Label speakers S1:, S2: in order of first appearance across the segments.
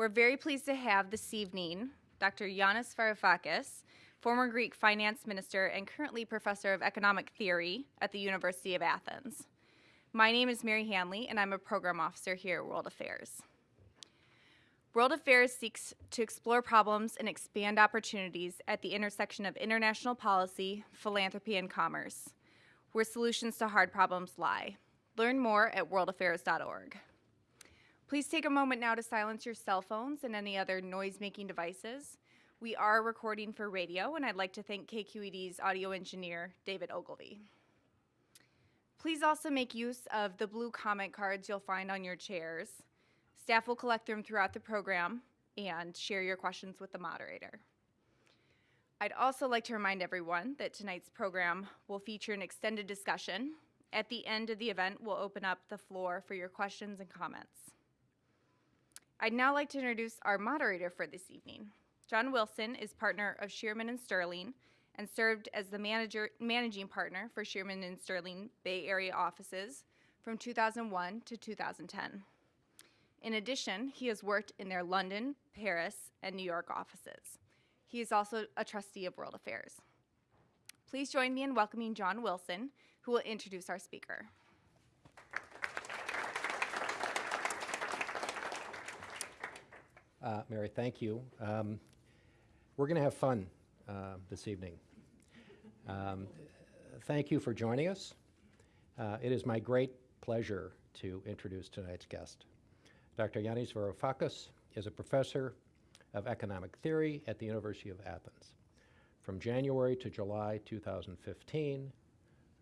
S1: We're very pleased to have this evening Dr. Yanis Varoufakis, former Greek finance minister and currently professor of economic theory at the University of Athens. My name is Mary Hanley, and I'm a program officer here at World Affairs. World Affairs seeks to explore problems and expand opportunities at the intersection of international policy, philanthropy, and commerce, where solutions to hard problems lie. Learn more at worldaffairs.org. Please take a moment now to silence your cell phones and any other noise-making devices. We are recording for radio, and I'd like to thank KQED's audio engineer, David Ogilvy. Please also make use of the blue comment cards you'll find on your chairs. Staff will collect them throughout the program and share your questions with the moderator. I'd also like to remind everyone that tonight's program will feature an extended discussion. At the end of the event, we'll open up the floor for your questions and comments. I'd now like to introduce our moderator for this evening. John Wilson is partner of Shearman and Sterling and served as the manager, managing partner for Shearman and Sterling Bay Area offices from 2001 to 2010. In addition, he has worked in their London, Paris, and New York offices. He is also a trustee of World Affairs. Please join me in welcoming John Wilson, who will introduce our speaker.
S2: Uh, Mary, thank you. Um, we're going to have fun uh, this evening. Um, thank you for joining us. Uh, it is my great pleasure to introduce tonight's guest. Dr. Yanis Varoufakis is a professor of economic theory at the University of Athens. From January to July 2015,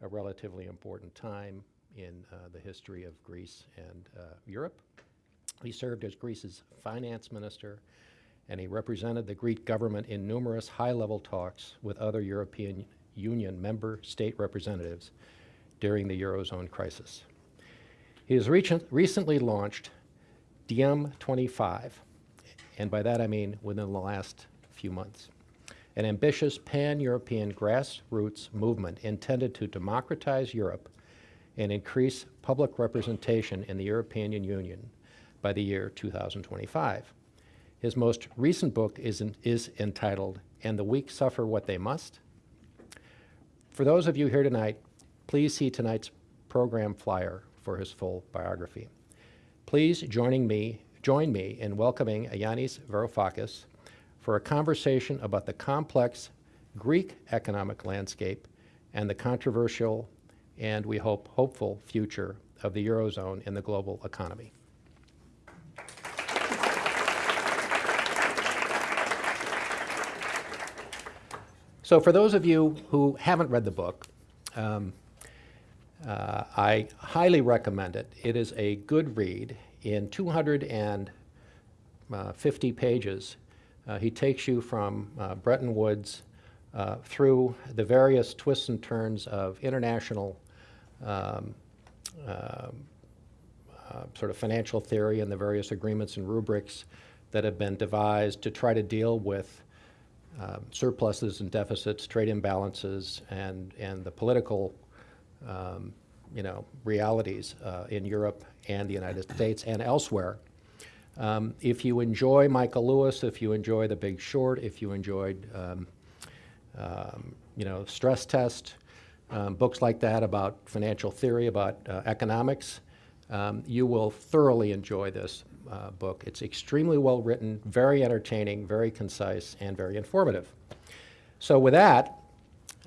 S2: a relatively important time in uh, the history of Greece and uh, Europe, he served as Greece's finance minister, and he represented the Greek government in numerous high-level talks with other European Union member state representatives during the Eurozone crisis. He has recently launched DiEM 25, and by that I mean within the last few months, an ambitious pan-European grassroots movement intended to democratize Europe and increase public representation in the European Union by the year 2025. His most recent book is, is entitled, And the Weak Suffer What They Must. For those of you here tonight, please see tonight's program flyer for his full biography. Please joining me, join me in welcoming Yanis Varoufakis for a conversation about the complex Greek economic landscape and the controversial and we hope hopeful future of the Eurozone in the global economy. So for those of you who haven't read the book, um, uh, I highly recommend it. It is a good read. In 250 uh, pages, uh, he takes you from uh, Bretton Woods uh, through the various twists and turns of international um, um uh, sort of financial theory and the various agreements and rubrics that have been devised to try to deal with um, surpluses and deficits, trade imbalances, and, and the political um, you know, realities uh, in Europe and the United States and elsewhere. Um, if you enjoy Michael Lewis, if you enjoy The Big Short, if you enjoyed um, um, you know, Stress Test, um, books like that about financial theory, about uh, economics, you will thoroughly enjoy this uh, book. It's extremely well written, very entertaining, very concise, and very informative. So with that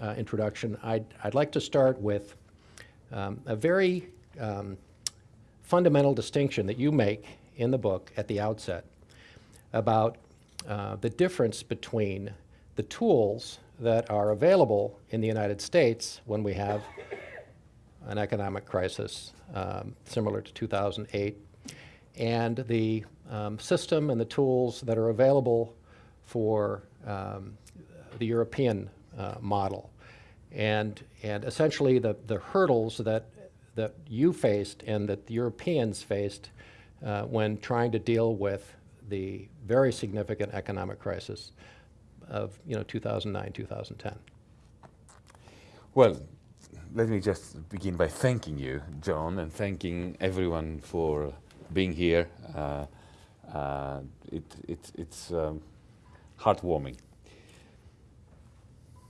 S2: uh, introduction, I'd, I'd like to start with um, a very um, fundamental distinction that you make in the book at the outset about uh, the difference between the tools that are available in the United States when we have an economic crisis um, similar to 2008 and the um, system and the tools that are available for um, the European uh, model. And, and essentially the, the hurdles that, that you faced and that the Europeans faced uh, when trying to deal with the very significant economic crisis of you know, 2009, 2010.
S3: Well, let me just begin by thanking you, John, and thanking everyone for being here. Uh, Uh, it, it, it's um, heartwarming.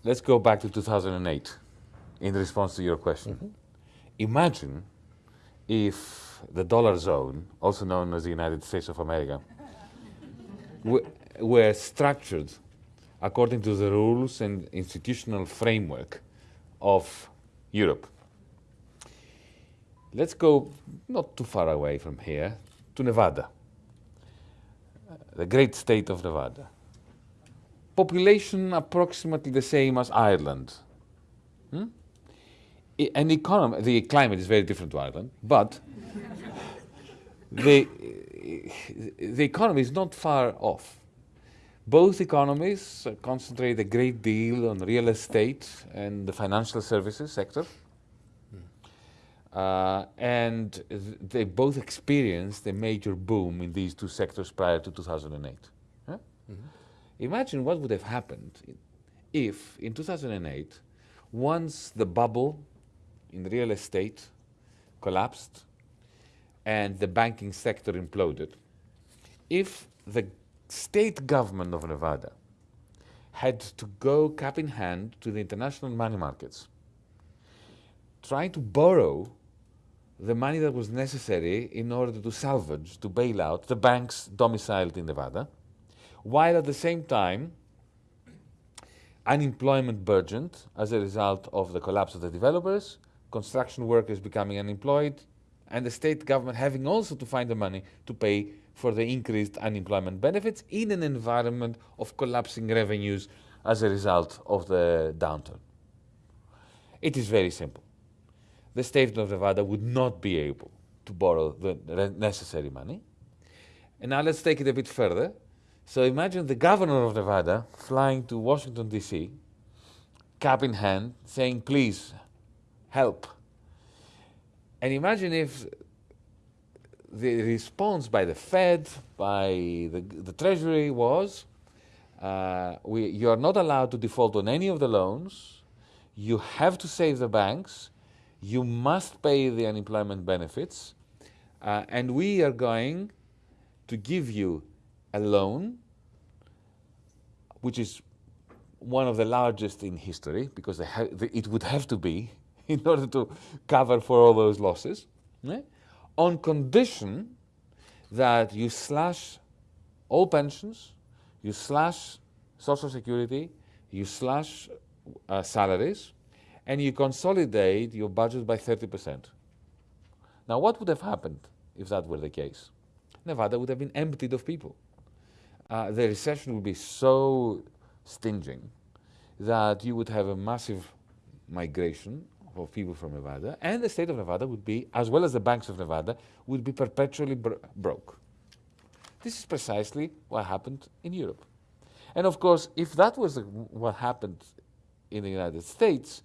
S3: Let's go back to 2008 in response to your question.
S2: Mhm.
S3: Imagine if the dollar zone, also known as the United States of America, were structured according to the rules and institutional framework of Europe. Let's go not too far away from here to Nevada, uh, the great state of Nevada. Population approximately the same as Ireland. Hmm? An economy, the climate is very different to Ireland, but the, the economy is not far off. Both economies uh, concentrate a great deal on real estate and the financial services sector. Uh, and th- they both experienced a major boom in these two sectors prior to 2008. Huh? Imagine what would have happened if, in 2008, once the bubble in real estate collapsed and the banking sector imploded, if the state government of Nevada had to go cap in hand to the international money markets, trying to borrow the money that was necessary in order to salvage, to bail out the banks domiciled in Nevada, while at the same time unemployment burgeoned as a result of the collapse of the developers, construction workers becoming unemployed, and the state government having also to find the money to pay for the increased unemployment benefits in an environment of collapsing revenues as a result of the downturn. It is very simple. The state of Nevada would not be able to borrow the necessary money. And now let's take it a bit further. So imagine the governor of Nevada flying to Washington, D.C., cap in hand, saying, please help. And imagine if the response by the Fed, by the, the Treasury was, uh, we, you are not allowed to default on any of the loans. You have to save the banks. You must pay the unemployment benefits. Uh, and we are going to give you a loan, which is one of the largest in history, because it would have to be in order to cover for all those losses, on condition that you slash all pensions, you slash social security, you slash uh, salaries, and you consolidate your budget by 30%. Now, what would have happened if that were the case? Nevada would have been emptied of people. Uh, the recession would be so stinging that you would have a massive migration of people from Nevada, and the state of Nevada would be, as well as the banks of Nevada, would be perpetually bro- broke. This is precisely what happened in Europe. And of course, if that was what happened in the United States,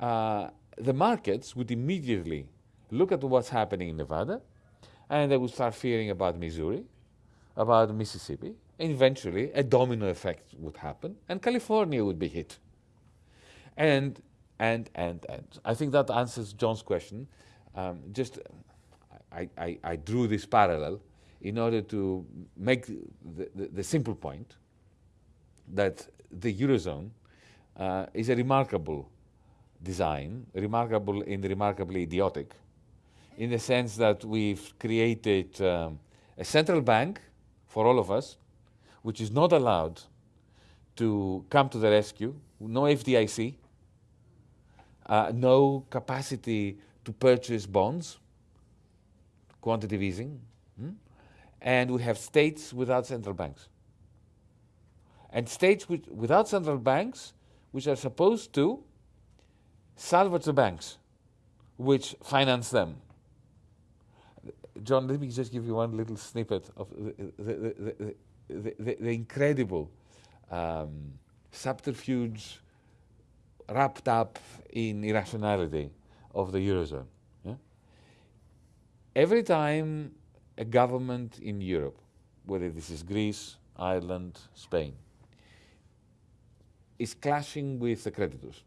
S3: uh, the markets would immediately look at what's happening in Nevada, and they would start fearing about Missouri, about Mississippi, and eventually a domino effect would happen, and California would be hit. And and and and I think that answers John's question. Um, just I, I, I drew this parallel in order to make the, the, the simple point that the eurozone uh, is a remarkable design, remarkable and remarkably idiotic, in the sense that we've created um, a central bank for all of us, which is not allowed to come to the rescue, no FDIC, uh, no capacity to purchase bonds, quantitative easing, hmm? and we have states without central banks. And states with, without central banks, which are supposed to salvage the banks, which finance them. John, let me just give you one little snippet of the, the, the, the, incredible um, subterfuge wrapped up in irrationality of the Eurozone. yeah? Every time a government in Europe, whether this is Greece, Ireland, Spain, is clashing with the creditors,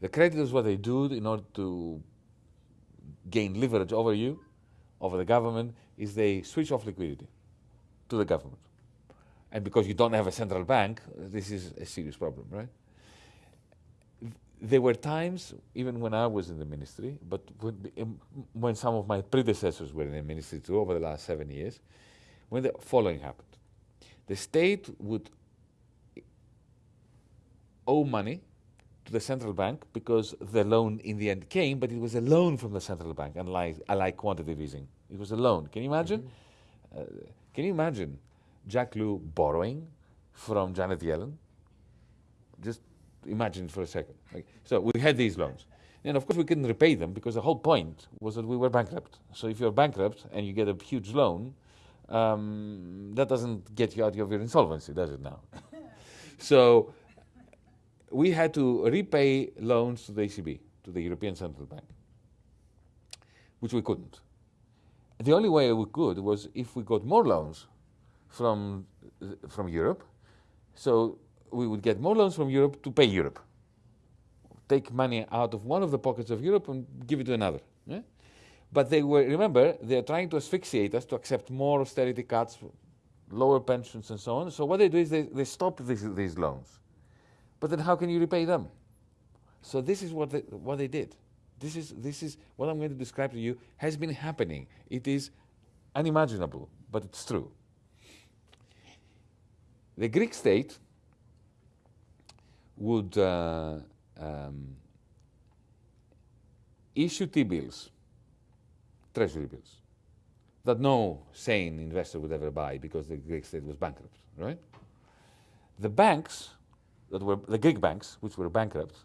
S3: the creditors, what they do in order to gain leverage over you, over the government, is they switch off liquidity to the government. And because you don't have a central bank, this is a serious problem, right? There were times, even when I was in the ministry, but when, um, some of my predecessors were in the ministry too over the last seven years, when the following happened. The state would owe money to the central bank because the loan in the end came, but it was a loan from the central bank, unlike, unlike quantitative easing. It was a loan. Can you imagine? Mm-hmm. Uh, can you imagine Jack Lew borrowing from Janet Yellen? Just imagine for a second. Like, so we had these loans. And of course, we couldn't repay them because the whole point was that we were bankrupt. So if you're bankrupt and you get a huge loan, um, that doesn't get you out of your insolvency, does it now? so we had to repay loans to the ECB, to the European Central Bank, which we couldn't. The only way we could was if we got more loans from, from Europe. So we would get more loans from Europe to pay Europe. Take money out of one of the pockets of Europe and give it to another. Yeah? But they were, remember, they're trying to asphyxiate us to accept more austerity cuts, lower pensions, and so on. So what they do is they, they stop these, these loans. But then how can you repay them? So this is what they, what they did. This is, this is what I'm going to describe to you has been happening. It is unimaginable, but it's true. The Greek state would uh, um, issue T-bills, treasury bills, that no sane investor would ever buy because the Greek state was bankrupt, right? The banks that were the Greek banks, which were bankrupt,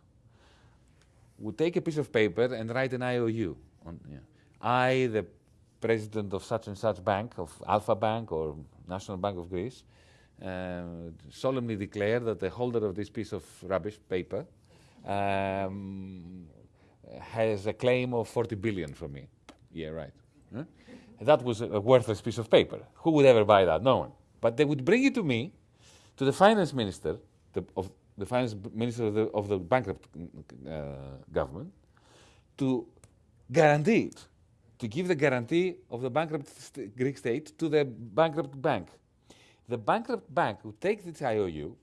S3: would take a piece of paper and write an IOU. On, yeah. I, the president of such and such bank, of Alpha Bank or National Bank of Greece, uh, solemnly declare that the holder of this piece of rubbish paper um, has a claim of 40 billion from me. Yeah, right. Huh? That was a worthless piece of paper. Who would ever buy that? No one. But they would bring it to me, to the finance minister, the, of the finance minister of the, of the bankrupt uh, government, to guarantee it, to give the guarantee of the bankrupt st Greek state to the bankrupt bank. The bankrupt bank would take this IOU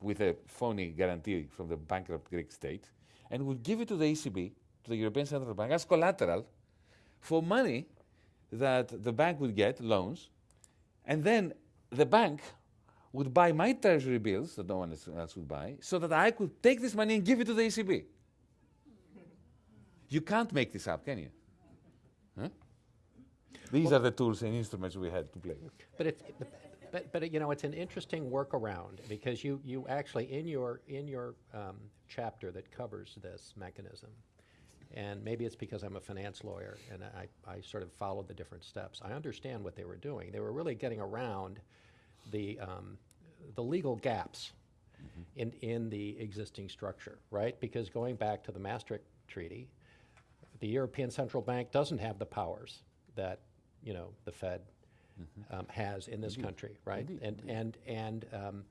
S3: with a phony guarantee from the bankrupt Greek state and would give it to the ECB, to the European Central Bank, as collateral for money that the bank would get, loans, and then the bank would buy my treasury bills that no one else would buy so that I could take this money and give it to the ECB. you can't make this up, can you? Huh? These well, are the tools and instruments we had to play with.
S2: But it's, but, but you know, it's an interesting workaround because you, you actually, in your, in your um, chapter that covers this mechanism, and maybe it's because I'm a finance lawyer and I, I sort of followed the different steps. I understand what they were doing. They were really getting around the, um, the legal gaps mm-hmm. in, in the existing structure, right? Because going back to the Maastricht Treaty, the European Central Bank doesn't have the powers that, you know, the Fed mm-hmm. um, has in this Indeed. country, right? Indeed. And, and, and, um,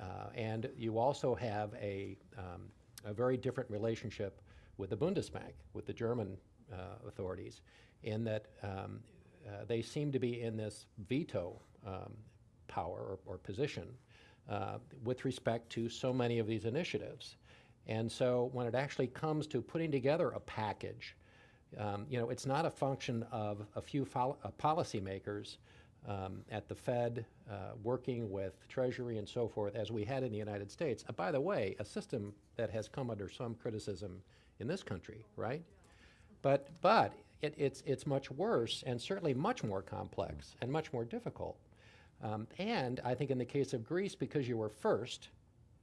S2: uh, and you also have a, um, a very different relationship with the Bundesbank, with the German uh, authorities, in that um, uh, they seem to be in this veto um, power or, or position uh, with respect to so many of these initiatives. And so when it actually comes to putting together a package, um, you know, it's not a function of a few uh, policymakers um, at the Fed uh, working with Treasury and so forth, as we had in the United States. Uh, by the way, a system that has come under some criticism in this country, right? But, but it, it's, it's much worse and certainly much more complex and much more difficult. Um, and I think in the case of Greece, because you were first,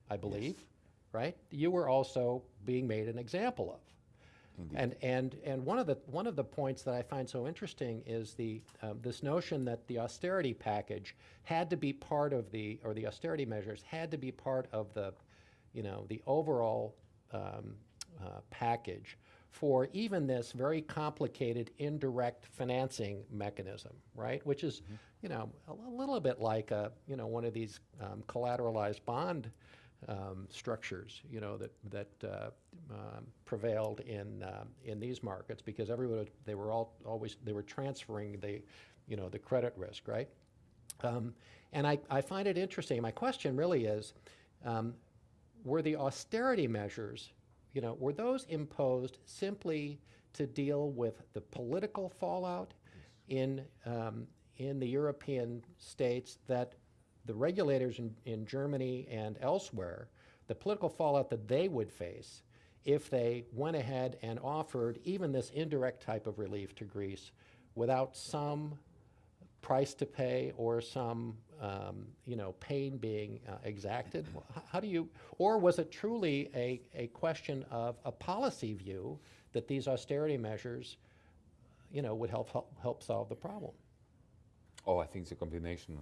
S2: I believe, yes. right, you were also being made an example of. Indeed. And, and, and one, of the, one of the points that I find so interesting is the, um, this notion that the austerity package had to be part of the, or the austerity measures had to be part of the, you know, the overall um, uh, package for even this very complicated indirect financing mechanism, right? Which is, mm-hmm. You know, a, a, little bit like a, you know, one of these um, collateralized bond um, structures, you know, that that uh, um, prevailed in uh, in these markets because everyone they were all always they were transferring the you know, the credit risk, right? Um, and I, I find it interesting. My question really is, um, were the austerity measures, you know, were those imposed simply to deal with the political fallout in, um, in the European states that the regulators in, in Germany and elsewhere, the political fallout that they would face if they went ahead and offered even this indirect type of relief to Greece without some price to pay or some um, you know pain being uh, exacted? How do you or was it truly a, a question of a policy view that these austerity measures you know would help help, help solve the problem
S3: oh i think it's a combination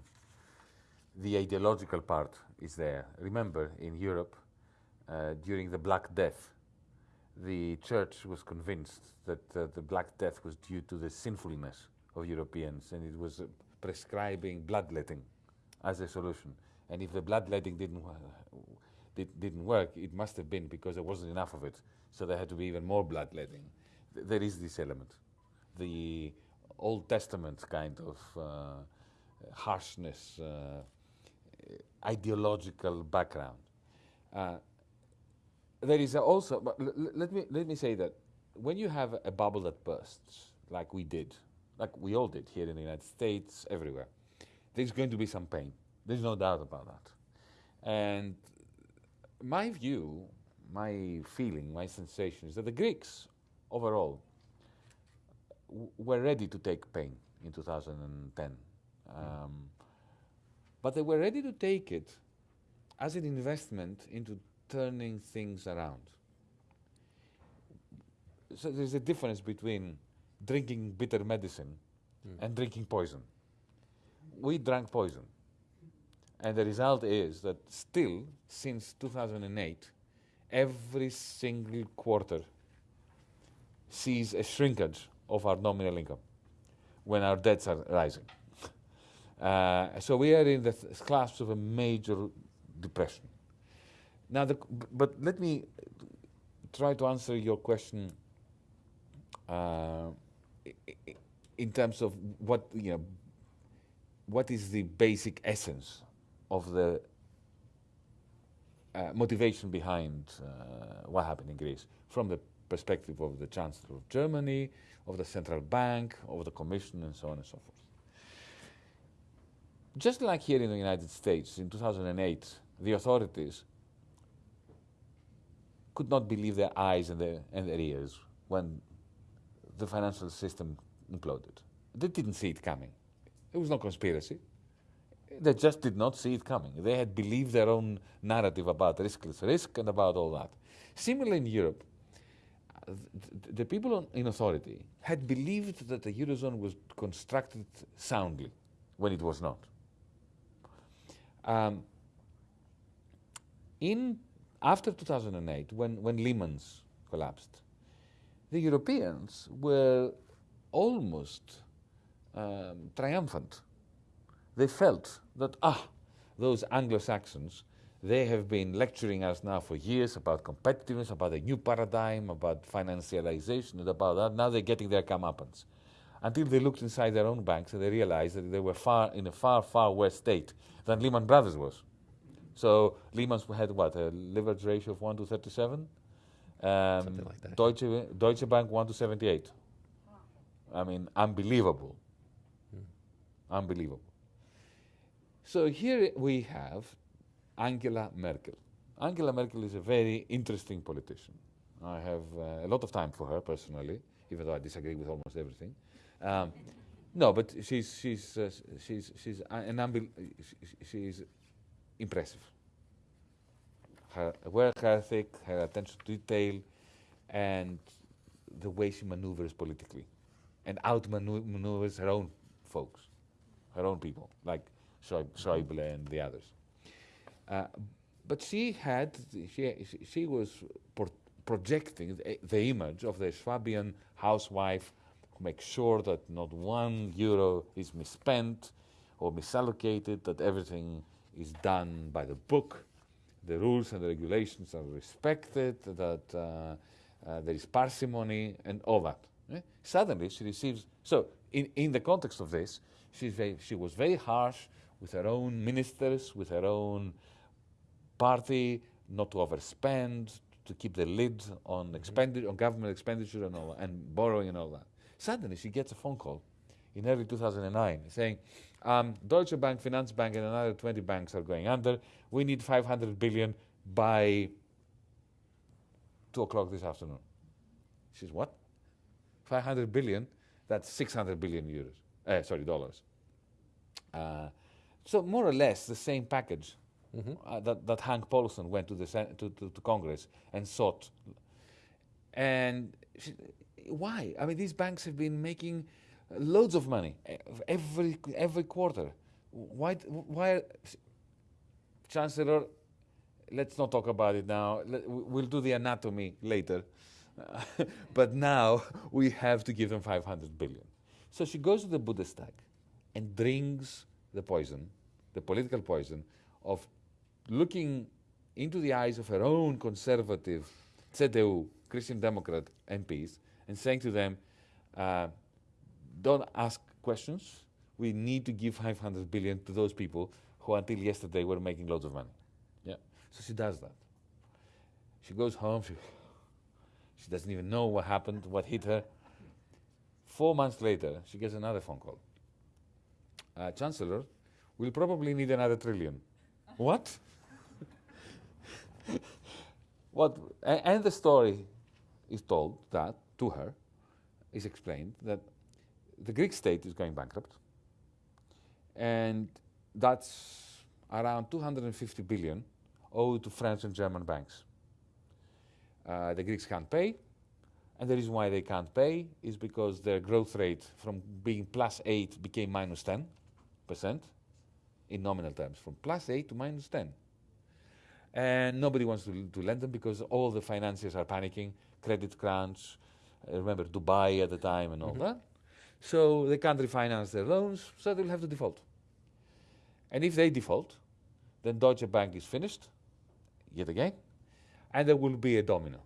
S3: the ideological part is there remember in europe uh, during the black death the church was convinced that uh, the Black Death was due to the sinfulness of Europeans and it was uh, prescribing bloodletting as a solution. And if the bloodletting didn't, did, didn't work, it must have been because there wasn't enough of it. So there had to be even more bloodletting. Th there is this element. The Old Testament kind of uh, harshness, uh, ideological background. Uh, there is also, but let me, let me say that when you have a bubble that bursts, like we did, like we all did here in the United States, everywhere, there's going to be some pain. There's no doubt about that. And my view, my feeling, my sensation is that the Greeks overall were ready to take pain in 2010. Um, but they were ready to take it as an investment into turning things around. So there's a difference between drinking bitter medicine mm. and drinking poison. We drank poison. And the result is that still, since 2008, every single quarter sees a shrinkage of our nominal income when our debts are rising. Uh, so we are in the clasp of a major depression. Now, the, but let me try to answer your question uh, in terms of what you know. What is the basic essence of the uh, motivation behind uh, what happened in Greece from the perspective of the Chancellor of Germany, of the central bank, of the Commission, and so on and so forth. Just like here in the United States in 2008, the authorities could not believe their eyes and their, and their ears when the financial system imploded. They didn't see it coming. It was no conspiracy. They just did not see it coming. They had believed their own narrative about riskless risk and about all that. Similarly, in Europe, the, people in authority had believed that the Eurozone was constructed soundly when it was not. Um, in after 2008, when, when Lehman's collapsed, the Europeans were almost um, triumphant. They felt that, ah, those Anglo-Saxons, they have been lecturing us now for years about competitiveness, about a new paradigm, about financialization, and about that. Now they're getting their comeuppance. Until they looked inside their own banks and they realized that they were far in a far, far worse state than Lehman Brothers was. So Lehman's had what a leverage ratio of one to thirty-seven. Um,
S2: Something like that.
S3: Deutsche Deutsche Bank one to seventy-eight. I mean, unbelievable. Hmm. Unbelievable. So here we have Angela Merkel. Angela Merkel is a very interesting politician. I have uh, a lot of time for her personally, even though I disagree with almost everything. Um, no, but she's she's uh, she's she's an unbel- she's impressive. Her work ethic, her attention to detail, and the way she maneuvers politically and outmaneuvers her own folks, her own people, like Schäuble and the others. Uh, but she had, she, she was pro projecting the, the, image of the Swabian housewife who makes sure that not one euro is misspent or misallocated, that everything is done by the book, the rules and the regulations are respected, that uh, uh, there is parsimony and all that. Eh? Suddenly she receives, so in, in the context of this, She's very, she was very harsh with her own ministers, with her own party, not to overspend, to keep the lid on
S2: Mm-hmm.
S3: expenditure, on government expenditure and all, and borrowing and all that. Suddenly, she gets a phone call in early 2009 saying, um, Deutsche Bank, Finanzbank, and another 20 banks are going under. We need 500 billion by two o'clock this afternoon. She says, what? 500 billion? That's 600 billion euros. Uh, sorry, dollars. Uh, so more or less the same package uh, that, that Hank Paulson went to the to, to, to Congress and sought. And she, why? I mean, these banks have been making loads of money every every quarter. Why? Why? Chancellor, let's not talk about it now. We'll do the anatomy later. but now we have to give them 500 billion. So she goes to the Bundestag and drinks the poison, the political poison, of looking into the eyes of her own conservative CDU, Christian Democrat MPs, and saying to them, uh, don't ask questions. We need to give 500 billion to those people who until yesterday were making loads of money. Yeah. So she does that. She goes home. She, she doesn't even know what happened, what hit her. Four months later, she gets another phone call. Uh, Chancellor, we'll probably need another trillion. what? What? and the story is told that to her is explained that the Greek state is going bankrupt, and that's around 250 billion owed to French and German banks. Uh, the Greeks can't pay, and the reason why they can't pay is because their growth rate from being plus 8 became minus 10 percent in nominal terms, from plus 8 to minus 10. And nobody wants to, to lend them because all the financiers are panicking, credit crunch, uh, remember Dubai at the time and all that. So they can't refinance their loans, so they'll have to default. And if they default, then Deutsche Bank is finished, yet again, and there will be a domino.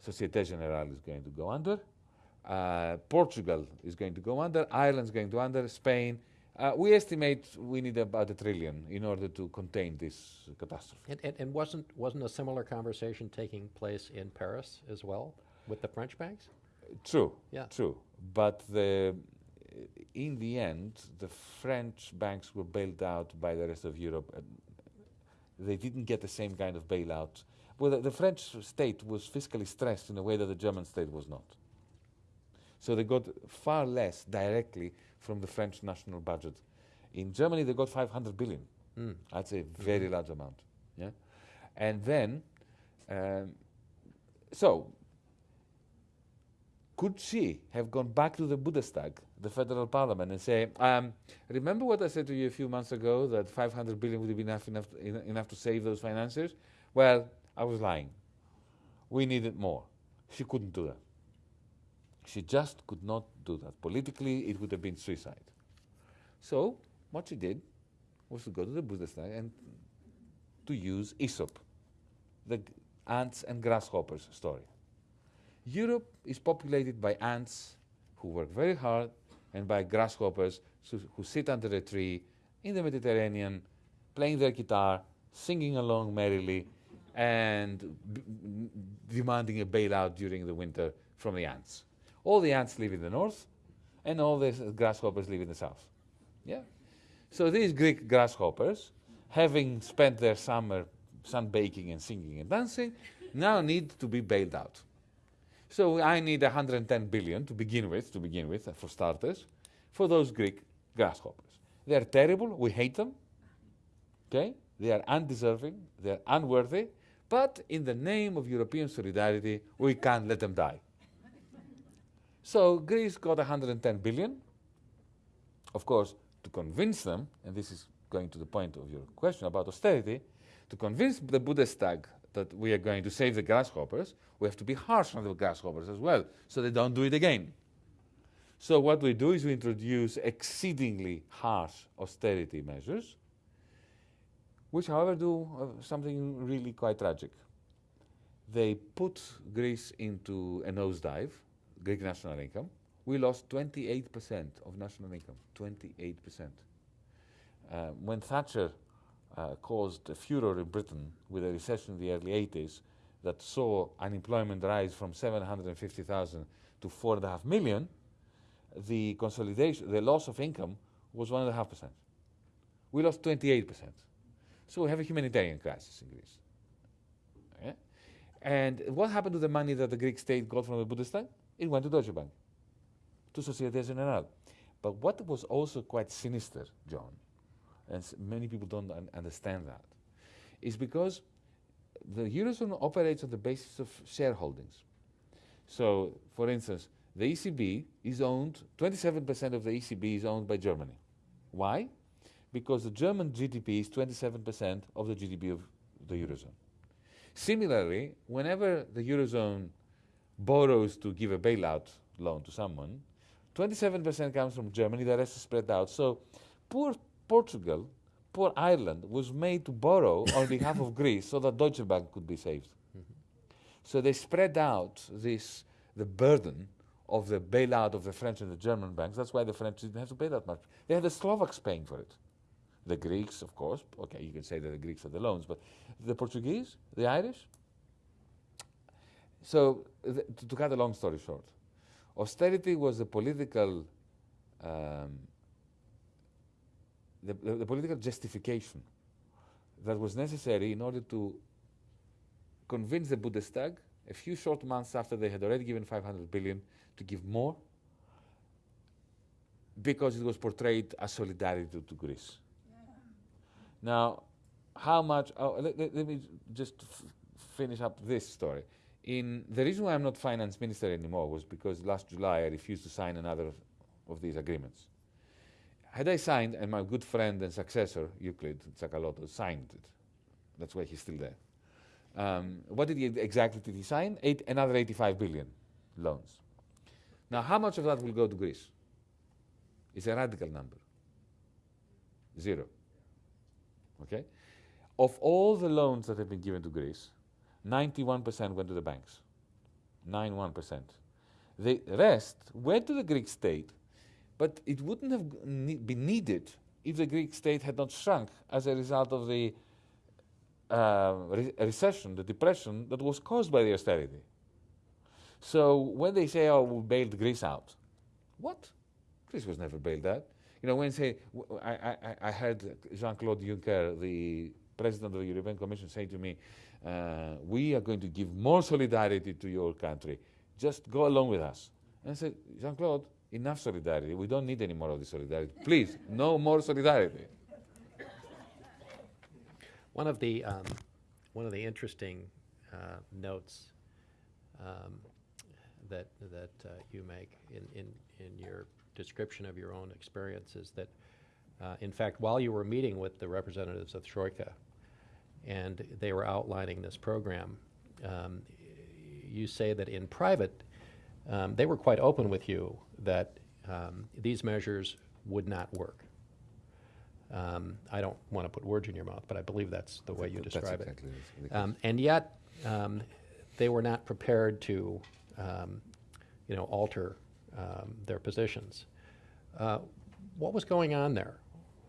S3: Societe Generale is going to go under, uh, Portugal is going to go under, Ireland's going to under, Spain. Uh, we estimate we need about a trillion in order to contain this catastrophe.
S2: And, and, and wasn't, wasn't a similar conversation taking place in Paris as well with the French banks?
S3: True.
S2: Yeah.
S3: True. But the, in the end, the French banks were bailed out by the rest of Europe. They didn't get the same kind of bailout. Well, the, the French state was fiscally stressed in a way that the German state was not. So they got far less directly from the French national budget. In Germany, they got 500 billion.
S2: Mm.
S3: That's a very large amount. Yeah, and then, um, so could she have gone back to the Bundestag, the federal parliament, and say, um, "Remember what I said to you a few months ago that 500 billion would be enough enough, en- enough to save those financiers?" Well, I was lying. We needed more. She couldn't do that. She just could not do that. Politically, it would have been suicide. So, what she did was to go to the Bundestag and to use Aesop, the ants and grasshoppers story. Europe is populated by ants who work very hard and by grasshoppers who, sit under a tree in the Mediterranean, playing their guitar, singing along merrily, and demanding a bailout during the winter from the ants. All the ants live in the north, and all the grasshoppers live in the south. Yeah. So these Greek grasshoppers, having spent their summer sunbaking and singing and dancing, now need to be bailed out. So I need 110 billion to begin with, to begin with, for starters, for those Greek grasshoppers. They are terrible. We hate them. Okay? They are undeserving. They are unworthy. But in the name of European solidarity, we can't let them die. So Greece got 110 billion. Of course, to convince them, and this is going to the point of your question about austerity, to convince the Bundestag that we are going to save the grasshoppers, we have to be harsh on the grasshoppers as well, so they don't do it again. So what we do is we introduce exceedingly harsh austerity measures, which, however, do uh, something really quite tragic. They put Greece into a nosedive, Greek national income, we lost 28% of national income. 28%. Uh, when Thatcher uh, caused a furor in Britain with a recession in the early 80s that saw unemployment rise from 750,000 to 4.5 million, the consolidation, the loss of income was 1.5%. We lost 28%. So we have a humanitarian crisis in Greece. Okay? And what happened to the money that the Greek state got from the Bundestag? It went to Deutsche Bank, to Societe Generale. But what was also quite sinister, John, and many people don't un understand that, is because the Eurozone operates on the basis of shareholdings. So, for instance, the ECB is owned, 27% of the ECB is owned by Germany. Why? Because the German GDP is 27% of the GDP of the Eurozone. Similarly, whenever the Eurozone borrows to give a bailout loan to someone, 27% comes from Germany, the rest is spread out. So poor Portugal, poor Ireland was made to borrow on behalf of Greece so that Deutsche Bank could be saved. Mm -hmm. So they spread out this, the burden of the bailout of the French and the German banks. That's why the French didn't have to pay that much. They had the Slovaks paying for it. The Greeks, of course. Okay, you can say that the Greeks are the loans, but the Portuguese, the Irish. So, to, to cut a long story short, austerity was the political um, the, the, the, political justification that was necessary in order to convince the Bundestag a few short months after they had already given 500 billion to give more because it was portrayed as solidarity to, to Greece. Yeah. Now, how much, oh, let, let, let, me just finish up this story. In the reason why I'm not finance minister anymore was because last July I refused to sign another of these agreements. Had I signed, and my good friend and successor, Euclid Tsakalotos, signed it. That's why he's still there. Um, what did he exactly did he sign? Eight, another 85 billion loans. Now, how much of that will go to Greece? It's a radical number. Zero. Okay? Of all the loans that have been given to Greece, 91% went to the banks. 91%. The rest went to the Greek state, but it wouldn't have ne been needed if the Greek state had not shrunk as a result of the uh, re recession, the depression that was caused by the austerity. So when they say, oh, we bailed Greece out, what? Greece was never bailed out. You know, when say, I, I, I heard Jean-Claude Juncker, the president of the European Commission, say to me, uh, we are going to give more solidarity to your country. Just go along with us. And I said, Jean-Claude, enough solidarity. We don't need any more of this solidarity. Please, no more solidarity.
S2: One of the, um, one of the interesting uh, notes um, that, that uh, you make in, in, in your description of your own experience is that, uh, in fact, while you were meeting with the representatives of Troika, and they were outlining this program. Um, you say that in private, um, they were quite open with you that um, these measures would not work. Um, I don't want to put words in your mouth, but I believe that's the way you describe exactly it. Um, and yet, um, they were not prepared to, you know, alter their positions. Uh, what was going on there?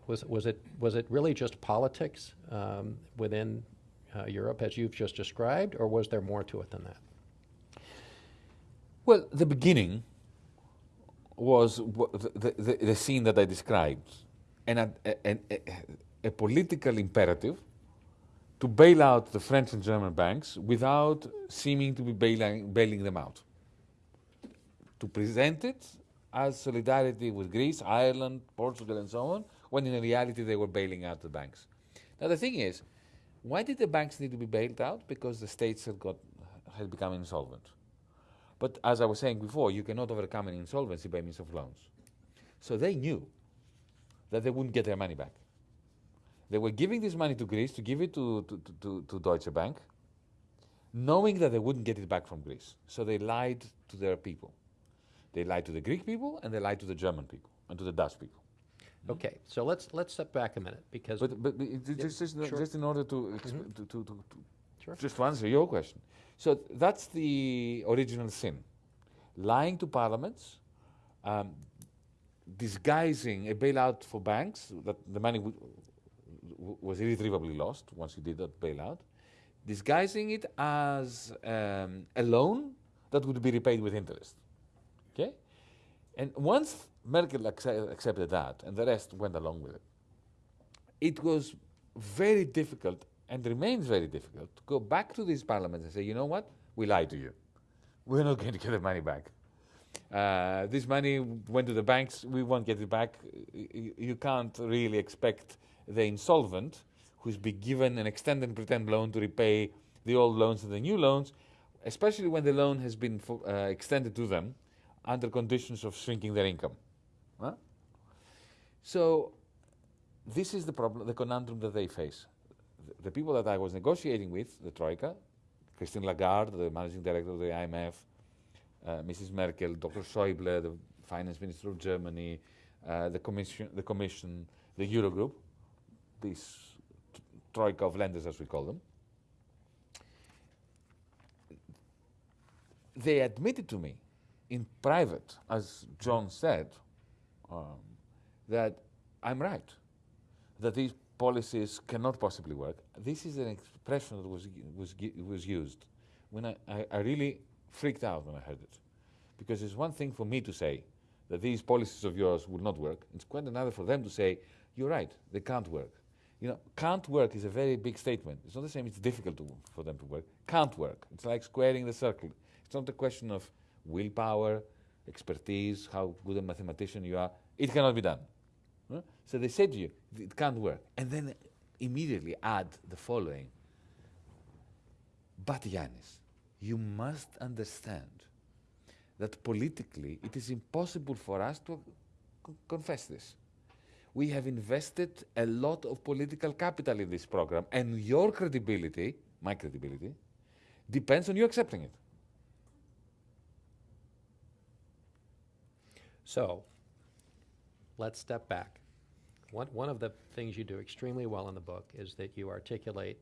S2: Was, was, it, was it really just politics um, within uh, Europe as you've just described, or was there more to it than that?
S3: Well, the beginning was the, the, the scene that I described, and a, a, a, a, political imperative to bail out the French and German banks without seeming to be bailing, bailing them out. To present it as solidarity with Greece, Ireland, Portugal, and so on, when in reality they were bailing out the banks. Now the thing is, why did the banks need to be bailed out? Because the states had, got, had become insolvent. But as I was saying before, you cannot overcome an insolvency by means of loans. So they knew that they wouldn't get their money back. They were giving this money to Greece to give it to, to, to, to Deutsche Bank, knowing that they wouldn't get it back from Greece. So they lied to their people. They lied to the Greek people and they lied to the German people and to the Dutch people.
S2: Okay, so let's let's step back a minute because.
S3: But but, but just just, sure. just, in order to, mm -hmm. to, to, to, to
S2: sure.
S3: just to answer your question, so that's the original sin, lying to parliaments, um, disguising a bailout for banks that the money was irretrievably lost once you did that bailout, disguising it as um, a loan that would be repaid with interest. Okay? And once Merkel accepted that, and the rest went along with it, it was very difficult and remains very difficult to go back to these parliaments and say, you know what, we lied to you. We're not going to get the money back. Uh, this money went to the banks, we won't get it back. You can't really expect the insolvent, who's been given an extend and pretend loan to repay the old loans and the new loans, especially when the loan has been uh, extended to them under conditions of shrinking their income. Huh? So this is the problem, the conundrum that they face. The, the people that I was negotiating with, the Troika, Christine Lagarde, the managing director of the IMF, uh, Mrs. Merkel, Dr. Schäuble, the finance minister of Germany, uh, the commission, the commission, the Eurogroup, this troika of lenders, as we call them. They admitted to me in private, as John said, um, that I'm right, that these policies cannot possibly work. This is an expression that was, was, was used when I, I, I really freaked out when I heard it. Because it's one thing for me to say that these policies of yours will not work. It's quite another for them to say, you're right, they can't work. You know, can't work is a very big statement. It's not the same, it's difficult to, for them to work. Can't work. It's like squaring the circle. It's not a question of willpower, expertise, how good a mathematician you are. It cannot be done. So they say to you, it can't work. And then immediately add the following. But Yanis, you must understand that politically it is impossible for us to confess this. We have invested a lot of political capital in this program, and your credibility, my credibility, depends on you accepting it.
S2: So, let's step back. One, one of the things you do extremely well in the book is that you articulate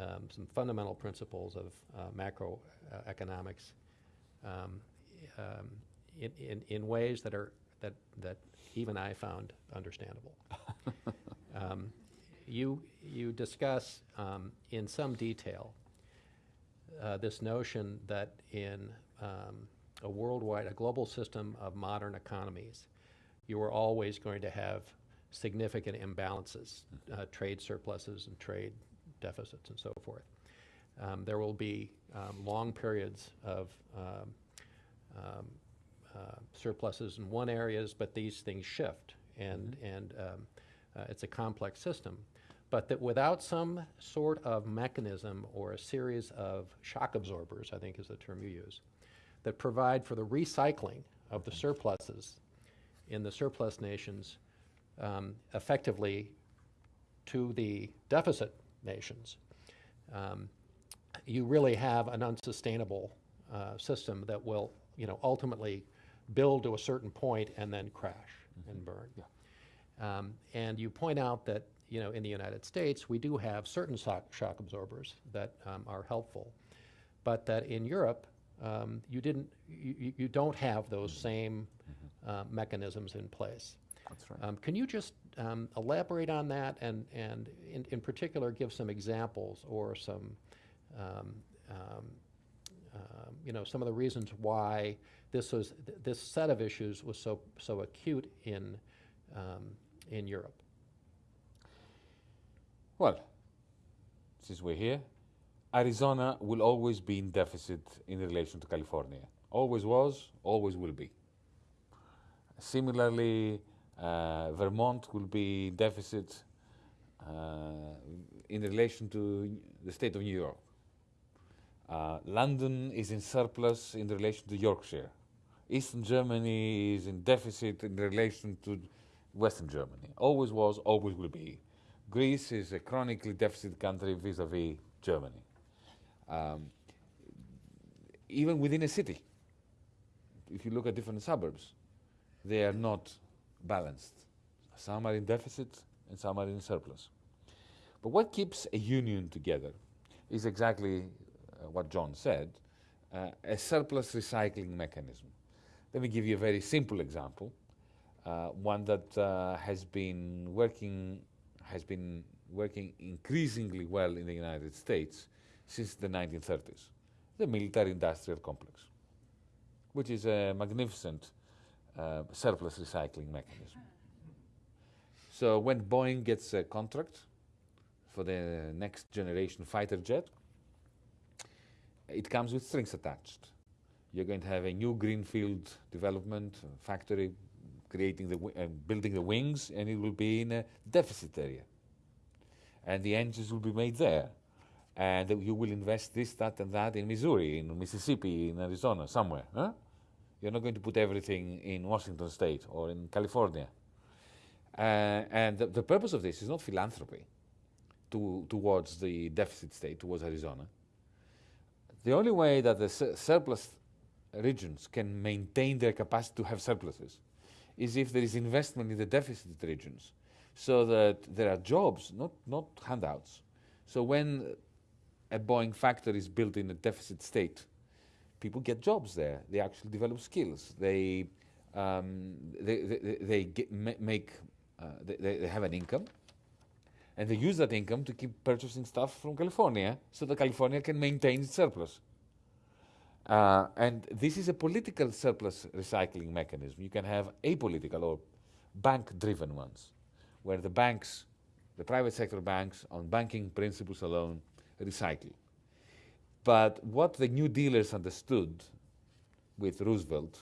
S2: um, some fundamental principles of uh, macroeconomics um, um, in, in, in ways that are that that even I found understandable. um, you you discuss um, in some detail uh, this notion that in um, a worldwide, a global system of modern economies, you are always going to have significant imbalances, uh, trade surpluses and trade deficits and so forth. Um, there will be um, long periods of um, um, uh, surpluses in one areas, but these things shift, and, mm-hmm. and um, uh, it's a complex system. But that without some sort of mechanism or a series of shock absorbers, I think is the term you use, that provide for the recycling of the surpluses in the surplus nations um, effectively to the deficit nations, um, you really have an unsustainable uh, system that will, you know, ultimately build to a certain point and then crash mm-hmm. and burn.
S3: Yeah.
S2: Um, and you point out that, you know, in the United States, we do have certain shock, shock absorbers that um, are helpful, but that in Europe, um, you didn't, you, you don't have those mm-hmm. same mm-hmm. Uh, mechanisms in place.
S3: That's right.
S2: Um, can you just um, elaborate on that and, and in, in particular give some examples or some, um, um, um, you know, some of the reasons why this was th- this set of issues was so so acute in um, in Europe?
S3: Well, since we're here, Arizona will always be in deficit in relation to California. Always was, always will be. Similarly, uh, Vermont will be deficit uh, in relation to the state of New York. Uh, London is in surplus in relation to Yorkshire. Eastern Germany is in deficit in relation to Western Germany. Always was, always will be. Greece is a chronically deficit country vis-à-vis Germany. Um, even within a city, if you look at different suburbs, they are not balanced. Some are in deficit and some are in surplus. But what keeps a union together is exactly uh, what John said uh, a surplus recycling mechanism. Let me give you a very simple example, uh, one that uh, has been working has been working increasingly well in the United States since the 1930s, the military-industrial complex, which is a magnificent uh, surplus recycling mechanism. So when Boeing gets a contract for the next generation fighter jet, it comes with strings attached. You're going to have a new greenfield development factory creating the uh, building the wings, and it will be in a deficit area. And the engines will be made there, and you will invest this, that, and that in Missouri, in Mississippi, in Arizona, somewhere. Huh? You're not going to put everything in Washington State or in California. Uh, and the, the, purpose of this is not philanthropy to, towards the deficit state, towards Arizona. The only way that the su surplus regions can maintain their capacity to have surpluses is if there is investment in the deficit regions so that there are jobs, not, not handouts. So when a Boeing factory is built in a deficit state, people get jobs there. They actually develop skills. They, um, they, they, they get, make, uh, they, they have an income, and they use that income to keep purchasing stuff from California so that California can maintain its surplus. Uh, and this is a political surplus recycling mechanism. You can have apolitical or bank-driven ones, where the banks, the private sector banks, on banking principles alone, recycle. But what the New Dealers understood with Roosevelt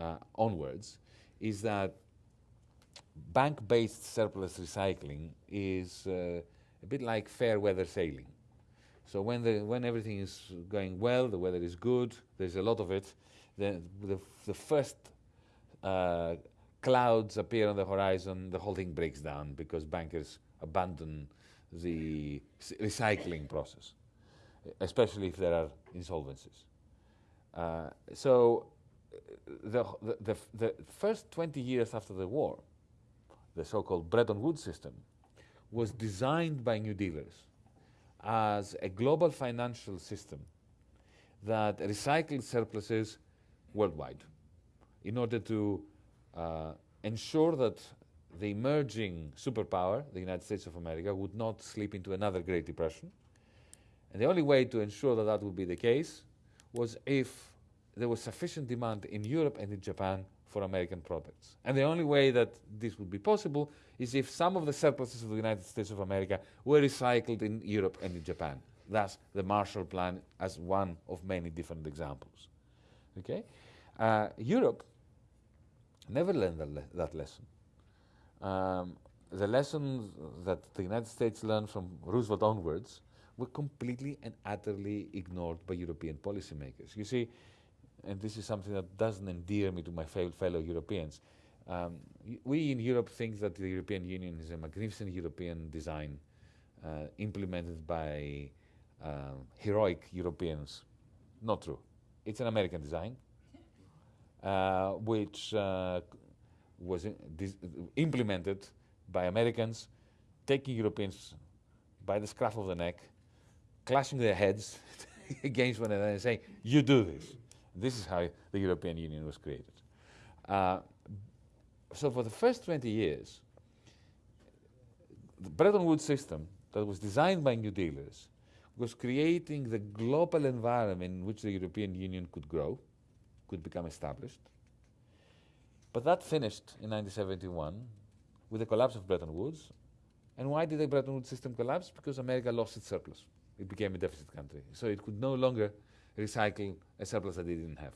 S3: uh, onwards is that bank-based surplus recycling is uh, a bit like fair weather sailing. So when, the, when everything is going well, the weather is good, there's a lot of it, the, the, the first uh, clouds appear on the horizon, the whole thing breaks down because bankers abandon the recycling process, especially if there are insolvencies. Uh, so the, the, the, first 20 years after the war, the so-called Bretton Woods system, was designed by New Dealers as a global financial system that recycled surpluses worldwide in order to uh, ensure that the emerging superpower, the United States of America, would not slip into another Great Depression. And the only way to ensure that that would be the case was if there was sufficient demand in Europe and in Japan for American products. And the only way that this would be possible is if some of the surpluses of the United States of America were recycled in Europe and in Japan. Thus, the Marshall Plan as one of many different examples. Okay? Uh, Europe never learned that, le that lesson. Um, the lessons that the United States learned from Roosevelt onwards were completely and utterly ignored by European policymakers. You see, and this is something that doesn't endear me to my fellow Europeans. Um, we in Europe think that the European Union is a magnificent European design uh, implemented by uh, heroic Europeans. Not true. It's an American design, uh, which uh, was implemented by Americans, taking Europeans by the scruff of the neck, clashing their heads against one another and saying, you do this. This is how the European Union was created. Uh, so for the first 20 years, the Bretton Woods system that was designed by New Dealers was creating the global environment in which the European Union could grow, could become established. But that finished in 1971 with the collapse of Bretton Woods. And why did the Bretton Woods system collapse? Because America lost its surplus. It became a deficit country. So it could no longer recycle a surplus that it didn't have.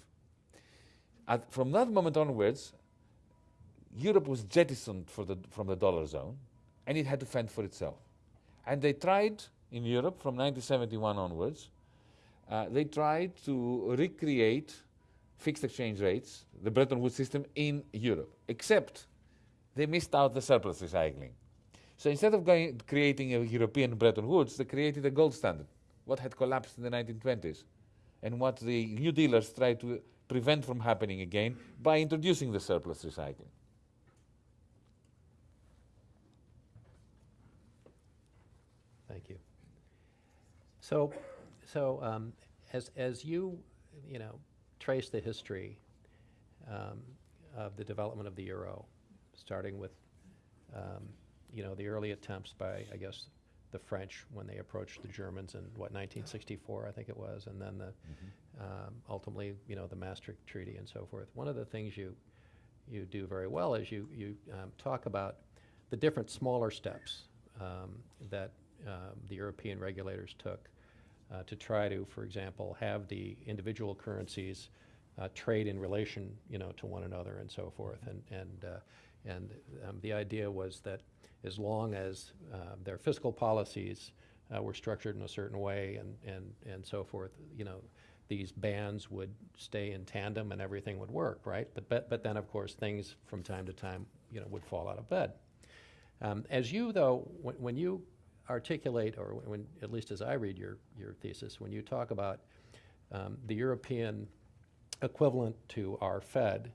S3: At, from that moment onwards, Europe was jettisoned the, from the dollar zone, and it had to fend for itself. And they tried in Europe from 1971 onwards, uh, they tried to recreate fixed exchange rates, the Bretton Woods system in Europe, except they missed out the surplus recycling. So instead of going, creating a European Bretton Woods, they created a gold standard, what had collapsed in the 1920s and what the new dealers tried to prevent from happening again by introducing the surplus recycling.
S2: Thank you. So, so um, as, as you, you know, trace the history um, of the development of the euro, starting with, um, you know, the early attempts by, I guess, the French when they approached the Germans in, what, 1964, I think it was, and then the, um, ultimately, you know, the Maastricht Treaty and so forth. One of the things you, you do very well is you, you um, talk about the different smaller steps um, that um, the European regulators took uh, to try to, for example, have the individual currencies uh, trade in relation, you know, to one another and so forth. And, and, uh, and um, the idea was that as long as uh, their fiscal policies uh, were structured in a certain way and, and, and so forth, you know, these bands would stay in tandem and everything would work, right? But, but, but then, of course, things from time to time, you know, would fall out of bed. Um, as you, though, when, when you articulate, or when, at least as I read your, your thesis, when you talk about um, the European equivalent to our Fed,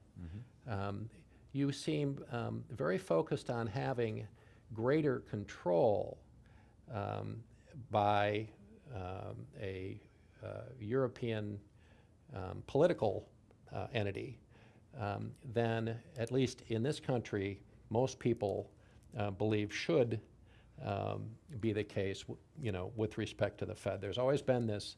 S2: um, you seem um, very focused on having greater control um, by um, a uh, European um, political uh, entity um, than, at least in this country, most people uh, believe should um, be the case, you know, with respect to the Fed. There's always been this,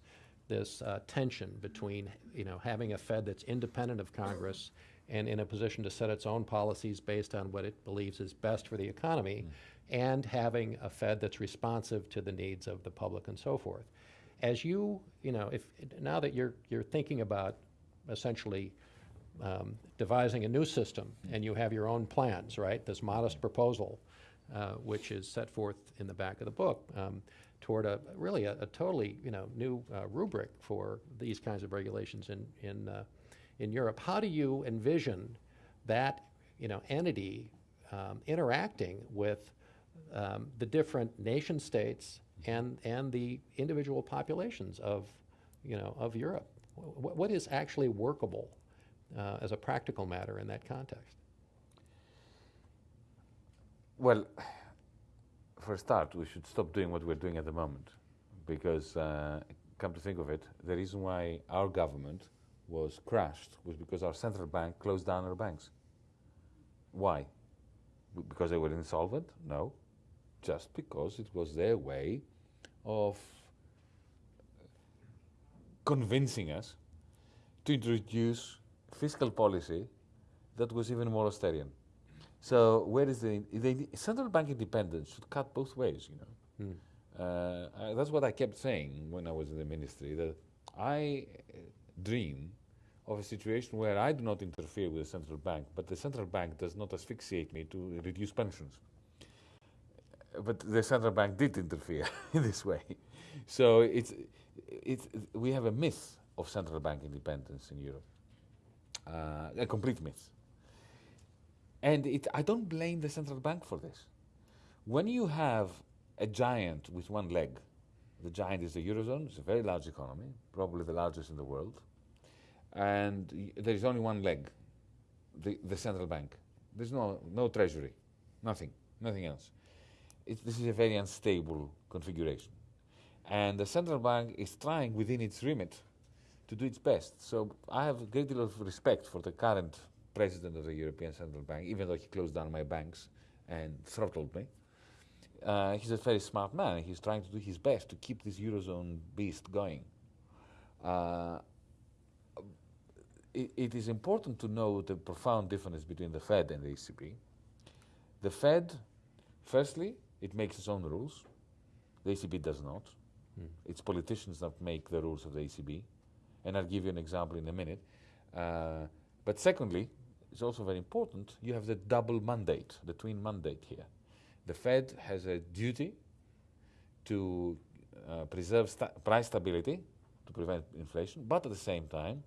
S2: this uh, tension between, you know, having a Fed that's independent of Congress and in a position to set its own policies based on what it believes is best for the economy, and having a Fed that's responsive to the needs of the public and so forth. As you, you know, if, now that you're, you're thinking about essentially um, devising a new system, and you have your own plans, right? This modest proposal, uh, which is set forth in the back of the book, um, toward a really a, a totally you know new uh, rubric for these kinds of regulations in in uh, in Europe. How do you envision that you know entity um, interacting with um, the different nation states and and the individual populations of you know of Europe? Wh- what is actually workable uh, as a practical matter in that context?
S3: Well, for a start, we should stop doing what we're doing at the moment. Because, uh, come to think of it, the reason why our government was crashed was because our central bank closed down our banks. Why? Because they were insolvent? No. Just because it was their way of convincing us to introduce fiscal policy that was even more austerian. So where is the, the central bank independence should cut both ways, you know.
S2: Hmm.
S3: Uh, I, that's what I kept saying when I was in the ministry. That I uh, dream of a situation where I do not interfere with the central bank, but the central bank does not asphyxiate me to reduce pensions. But the central bank did interfere in this way. So it's, it's, we have a myth of central bank independence in Europe, uh, a complete myth. And it, I don't blame the central bank for this. When you have a giant with one leg, the giant is the Eurozone, it's a very large economy, probably the largest in the world, and there is only one leg, the, the central bank. There's no, no treasury, nothing, nothing else. It, this is a very unstable configuration. And the central bank is trying within its remit to do its best. So I have a great deal of respect for the current president of the European Central Bank, even though he closed down my banks and throttled me. Uh, he's a very smart man. He's trying to do his best to keep this eurozone beast going. Uh, it, it is important to know the profound difference between the Fed and the ECB. The Fed, firstly, it makes its own rules. The ECB does not. It's politicians that make the rules of the ECB. And I'll give you an example in a minute. Uh, but secondly, it's also very important, you have the double mandate, the twin mandate here. The Fed has a duty to uh, preserve sta- price stability to prevent inflation, but at the same time,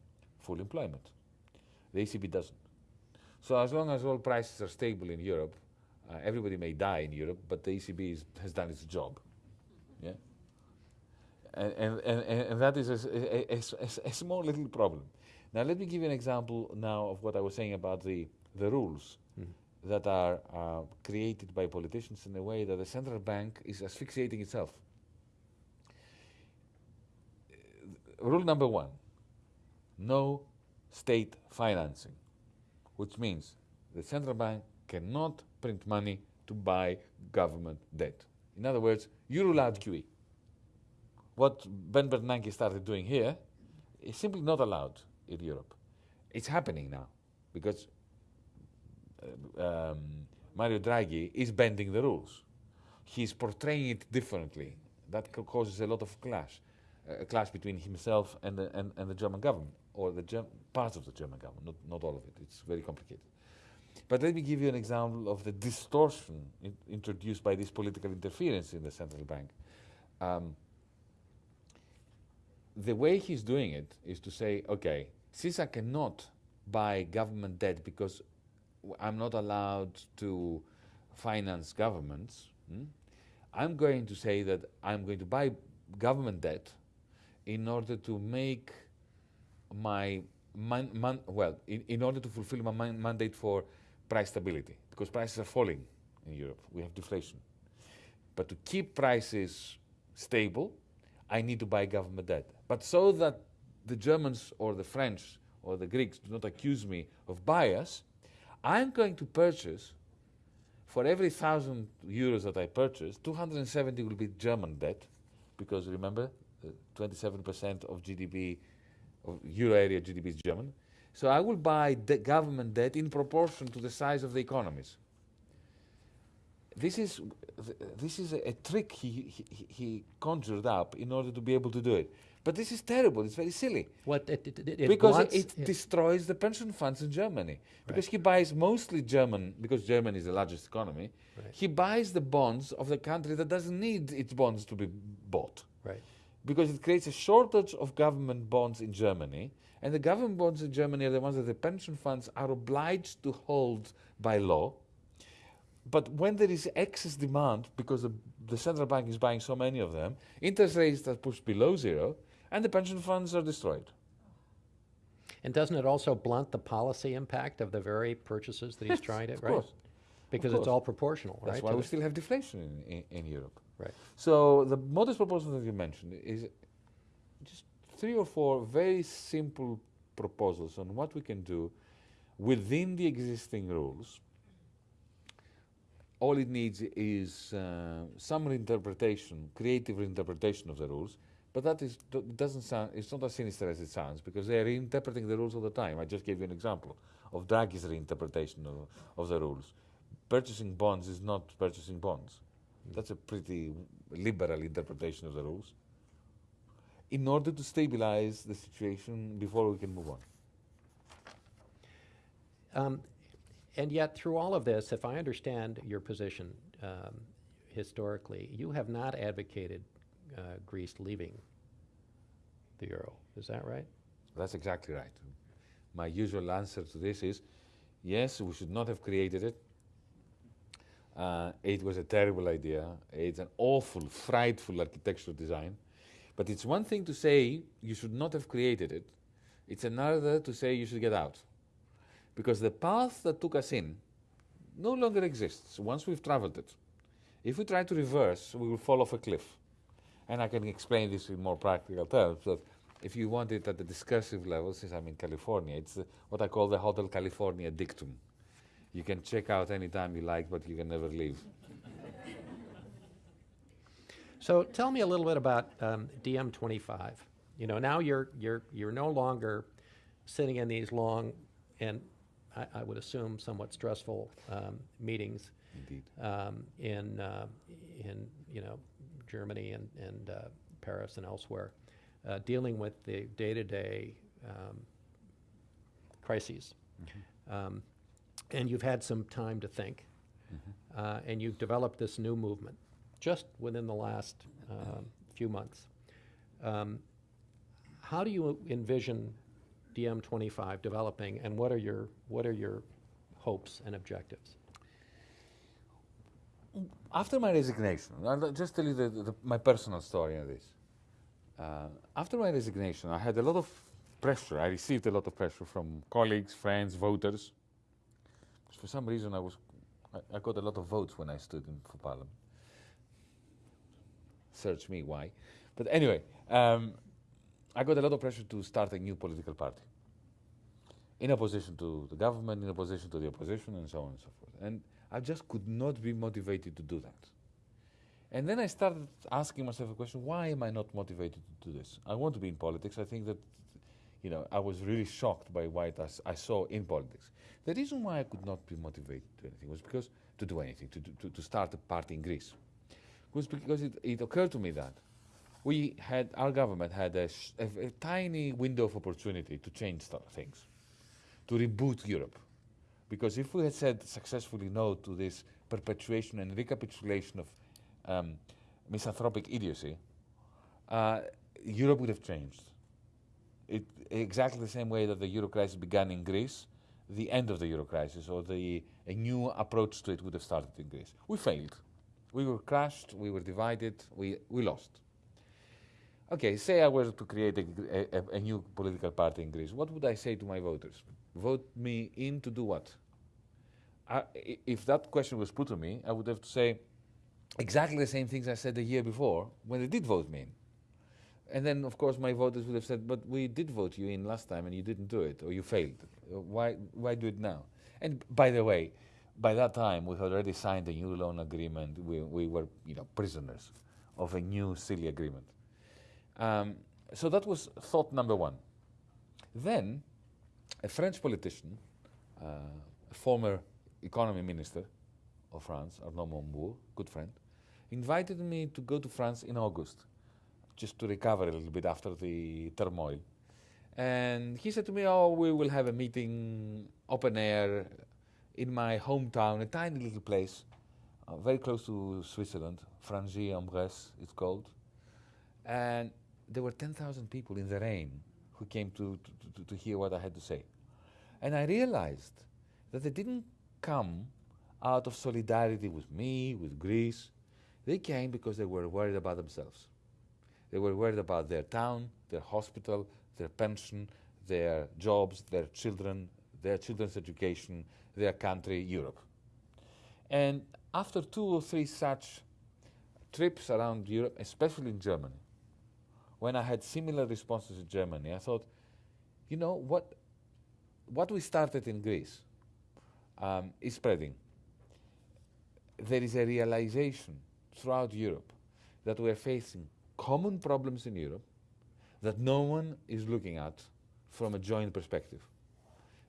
S3: full employment. The ECB doesn't. So as long as all prices are stable in Europe, uh, everybody may die in Europe, but the ECB is, has done its job. Yeah. And, and, and, and that is a small little problem. Now let me give you an example now of what I was saying about the, the rules that are uh, created by politicians in a way that the central bank is asphyxiating itself. Uh, Rule number one no state financing. which means the central bank cannot print money to buy government debt. In other words, you rule out QE. What Ben Bernanke started doing here is simply not allowed in Europe. It's happening now because uh, um, Mario Draghi is bending the rules. He's portraying it differently. That causes a lot of clash, uh, a clash between himself and the, and, and the German government, or the Germ- parts of the German government, not, not all of it. It's very complicated. But let me give you an example of the distortion in, introduced by this political interference in the central bank. Um, the way he's doing it is to say, okay, since I cannot buy government debt because I'm not allowed to finance governments, hmm, I'm going to say that I'm going to buy government debt in order to make my man, man, well, in, in order to fulfill my man, mandate for price stability, because prices are falling in Europe. We have deflation. But to keep prices stable, I need to buy government debt. But so that the Germans or the French or the Greeks do not accuse me of bias, I'm going to purchase, for every thousand euros that I purchase, 270 will be German debt, because remember, uh, 27% of GDP, of euro area GDP is German. So I will buy de- government debt in proportion to the size of the economies. This is, th- this is a, a trick he, he, he conjured up in order to be able to do it. But this is terrible. It's very silly
S2: What it, it, it- it
S3: because it,
S2: yeah.
S3: destroys the pension funds in Germany. Because he buys mostly German, because Germany is the largest economy,
S2: Right.
S3: he buys the bonds of the country that doesn't need its bonds to be bought.
S2: Right.
S3: Because it creates a shortage of government bonds in Germany, and the government bonds in Germany are the ones that the pension funds are obliged to hold by law. But when there is excess demand, because the, the central bank is buying so many of them, interest rates are pushed below zero, and the pension funds are destroyed.
S2: And doesn't it also blunt the policy impact of the very purchases that he's trying to,
S3: of
S2: right?
S3: course.
S2: Because it's all proportional, right?
S3: That's why we still have deflation in, in, in Europe.
S2: Right.
S3: So the modest proposal that you mentioned is just three or four very simple proposals on what we can do within the existing rules. All it needs is uh, some reinterpretation, creative reinterpretation of the rules, but that is, do- doesn't sound, it's not as sinister as it sounds because they are reinterpreting the rules all the time. I just gave you an example of Draghi's reinterpretation of, of the rules. Purchasing bonds is not purchasing bonds. That's a pretty liberal interpretation of the rules. In order to stabilize the situation before we can move on.
S2: Um, and yet, through all of this, if I understand your position um, historically, you have not advocated uh, Greece leaving the euro. Is that right?
S3: That's exactly right. My usual answer to this is yes, we should not have created it. Uh, it was a terrible idea. It's an awful, frightful architectural design. But it's one thing to say you should not have created it, it's another to say you should get out. Because the path that took us in no longer exists once we've traveled it. If we try to reverse, we will fall off a cliff. And I can explain this in more practical terms. That if you want it at the discursive level, since I'm in California, it's what I call the Hotel California dictum. You can check out anytime you like, but you can never leave.
S2: So tell me a little bit about um, DiEM 25. You know, now you're you're you're no longer sitting in these long and I, I would assume somewhat stressful um, meetings
S3: Indeed.
S2: um, in uh, in you know Germany and and uh, Paris and elsewhere, uh, dealing with the day-to-day um, crises. Um, and you've had some time to think, uh, and you've developed this new movement just within the last um, few months. Um, how do you envision DiEM 25 developing, and what are your what are your hopes and objectives?
S3: After my resignation, I'll just tell you the, the, my personal story on this. Uh, after my resignation, I had a lot of pressure. I received a lot of pressure from colleagues, friends, voters. For some reason, I was I, I got a lot of votes when I stood in for parliament. Search me why, but anyway, um, I got a lot of pressure to start a new political party. in opposition to the government, in opposition to the opposition, and so on and so forth. And I just could not be motivated to do that. And then I started asking myself a question why am I not motivated to do this? I want to be in politics. I think that, you know, I was really shocked by what I, I saw in politics. The reason why I could not be motivated to anything was because, to do anything, to, to, to start a party in Greece, was because it, it occurred to me that we had, our government had a, a, a tiny window of opportunity to change th- things, to reboot Europe. Because if we had said successfully no to this perpetuation and recapitulation of um, misanthropic idiocy, uh, Europe would have changed. It, exactly the same way that the euro crisis began in Greece, the end of the euro crisis or the, a new approach to it would have started in Greece. We failed. We were crushed, we were divided, we, we lost. Okay, say I were to create a, a, a new political party in Greece, what would I say to my voters? Vote me in to do what? I, if that question was put to me, I would have to say exactly the same things I said the year before when they did vote me in. And then, of course, my voters would have said, but we did vote you in last time and you didn't do it, or you failed. Why, why do it now? And by the way, by that time, we had already signed a new loan agreement. We, we were, you know, prisoners of a new silly agreement. Um, so that was thought number one. Then, a French politician, uh, a former economy minister of France, Arnaud Montebourg, good friend, invited me to go to France in August, just to recover a little bit after the turmoil. And he said to me, Oh, we will have a meeting open air in my hometown, a tiny little place, uh, very close to Switzerland, Frangy-en-Bresse, it's called. And there were 10,000 people in the rain who came to, to, to, to hear what I had to say. And I realized that they didn't come out of solidarity with me, with Greece. They came because they were worried about themselves. They were worried about their town, their hospital, their pension, their jobs, their children, their children's education, their country, Europe. And after two or three such trips around Europe, especially in Germany, when I had similar responses in Germany, I thought, you know, what, what we started in Greece um, is spreading. There is a realization throughout Europe that we are facing common problems in Europe that no one is looking at from a joint perspective.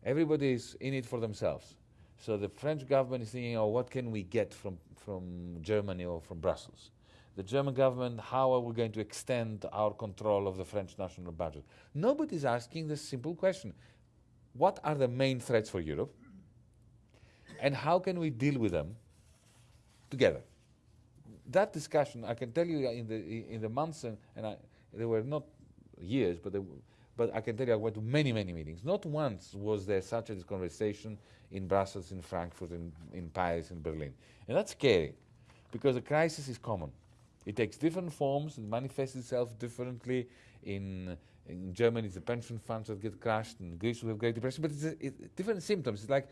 S3: Everybody is in it for themselves. So the French government is thinking, oh, what can we get from, from Germany or from Brussels? The German government, how are we going to extend our control of the French national budget? Nobody's asking the simple question what are the main threats for Europe? And how can we deal with them together? That discussion, I can tell you, in the in the months and, and I, there were not years, but but I can tell you, I went to many many meetings. Not once was there such a conversation in Brussels, in Frankfurt, in, in Paris, in Berlin, and that's scary, because the crisis is common. It takes different forms. It manifests itself differently. In in Germany, it's the pension funds that get crushed. In Greece, we have Great Depression, but it's a, different symptoms. It's like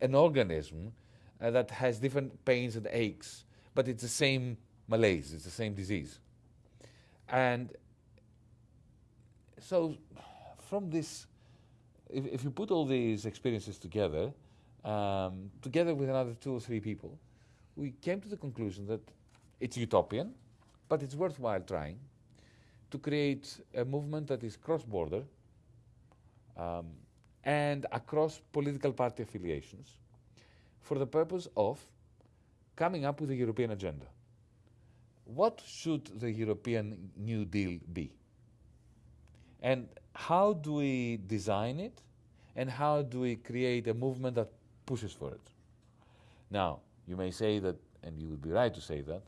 S3: an organism uh, that has different pains and aches, but it's the same malaise. It's the same disease. And so, from this, if, if you put all these experiences together, um, together with another two or three people, we came to the conclusion that it's utopian, but it's worthwhile trying to create a movement that is cross border um, and across political party affiliations for the purpose of coming up with a European agenda. What should the European New Deal be? And how do we design it? And how do we create a movement that pushes for it? Now, you may say that, and you would be right to say that,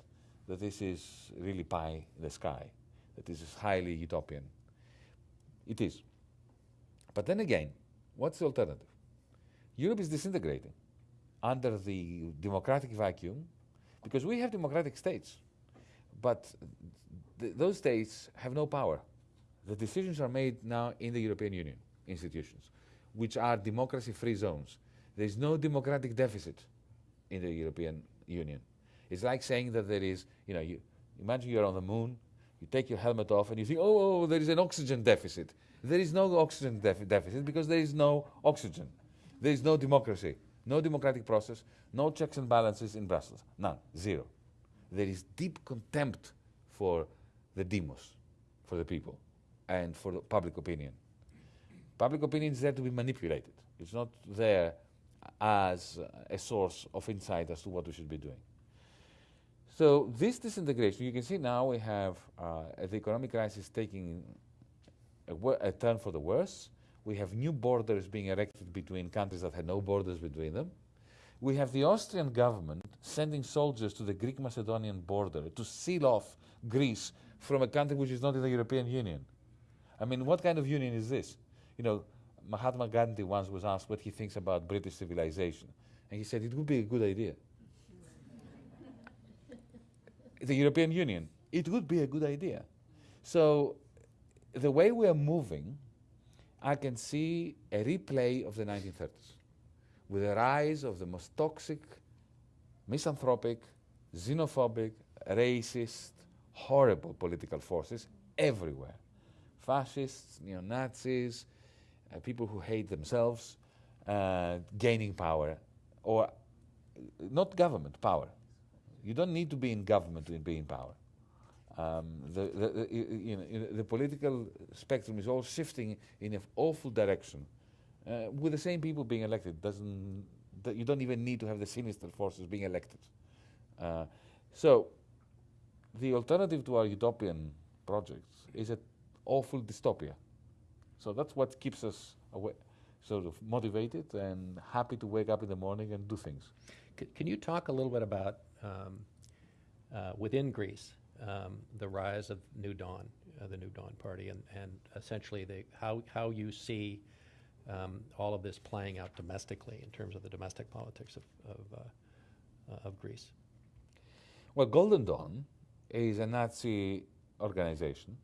S3: that this is really pie in the sky, that this is highly utopian. It is. But then again, what's the alternative? Europe is disintegrating under the democratic vacuum because we have democratic states, but th- those states have no power. The decisions are made now in the European Union institutions, which are democracy free zones. There is no democratic deficit in the European Union. It's like saying that there is, you know, you imagine you're on the moon You take your helmet off and you think, oh, oh there is an oxygen deficit. There is no oxygen def- deficit because there is no oxygen. There is no democracy, no democratic process, no checks and balances in Brussels. None, zero. There is deep contempt for the demos, for the people, and for the public opinion. Public opinion is there to be manipulated. It's not there as a source of insight as to what we should be doing. So this disintegration, you can see now we have uh, the economic crisis taking a, a, turn for the worse. We have new borders being erected between countries that had no borders between them. We have the Austrian government sending soldiers to the Greek-Macedonian border to seal off Greece from a country which is not in the European Union. I mean, what kind of union is this? You know, Mahatma Gandhi once was asked what he thinks about British civilization, and he said it would be a good idea. the European Union, it would be a good idea. So, the way we are moving, I can see a replay of the 1930s with the rise of the most toxic, misanthropic, xenophobic, racist, horrible political forces everywhere fascists, neo Nazis, uh, people who hate themselves, uh, gaining power, or not government, power. You don't need to be in government to be in power. Um, the, the, the, you know, the political spectrum is all shifting in an awful direction. Uh, with the same people being elected, doesn't you don't even need to have the sinister forces being elected. Uh, so, the alternative to our utopian projects is an awful dystopia. So that's what keeps us away, sort of motivated and happy to wake up in the morning and do things.
S2: C can you talk a little bit about um, uh, within Greece um, the rise of New Dawn, uh, the New Dawn Party, and, and essentially the, how, how you see um, all of this playing out domestically in terms of the domestic politics of, of, uh, uh of Greece?
S3: Well, Golden Dawn is a Nazi organization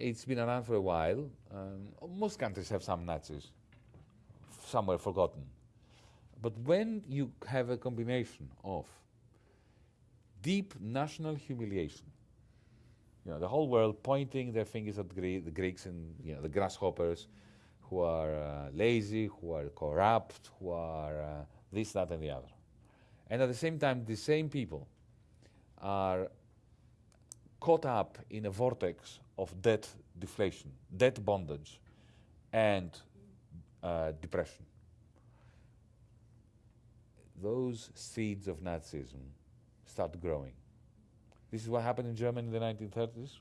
S3: it's been around for a while. Um, most countries have some Nazis, somewhere forgotten. But when you have a combination of deep national humiliation, you know, the whole world pointing their fingers at the Greeks and you know, the grasshoppers who are uh, lazy, who are corrupt, who are uh, this, that, and the other. And at the same time, the same people are caught up in a vortex of debt deflation, debt bondage, and uh, depression. Those seeds of Nazism start growing. This is what happened in Germany in the 1930s.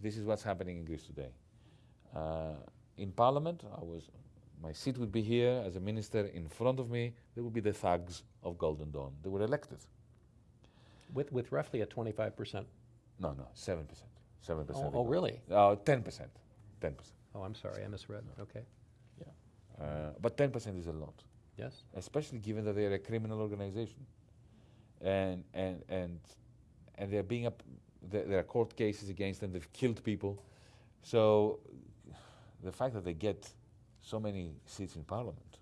S3: This is what's happening in Greece today. Uh, in Parliament, I was, my seat would be here as a minister. In front of me, there would be the thugs of Golden Dawn. They were elected.
S2: With, with roughly a 25%
S3: no, no, seven percent. Seven percent.
S2: Oh, oh, really?
S3: Uh, ten percent. Ten percent.
S2: Oh, I'm sorry, I misread. Okay.
S3: Yeah, uh, but ten percent is a lot.
S2: Yes.
S3: Especially given that they are a criminal organization, and and and and they're being up. There, are court cases against them. They've killed people, so the fact that they get so many seats in parliament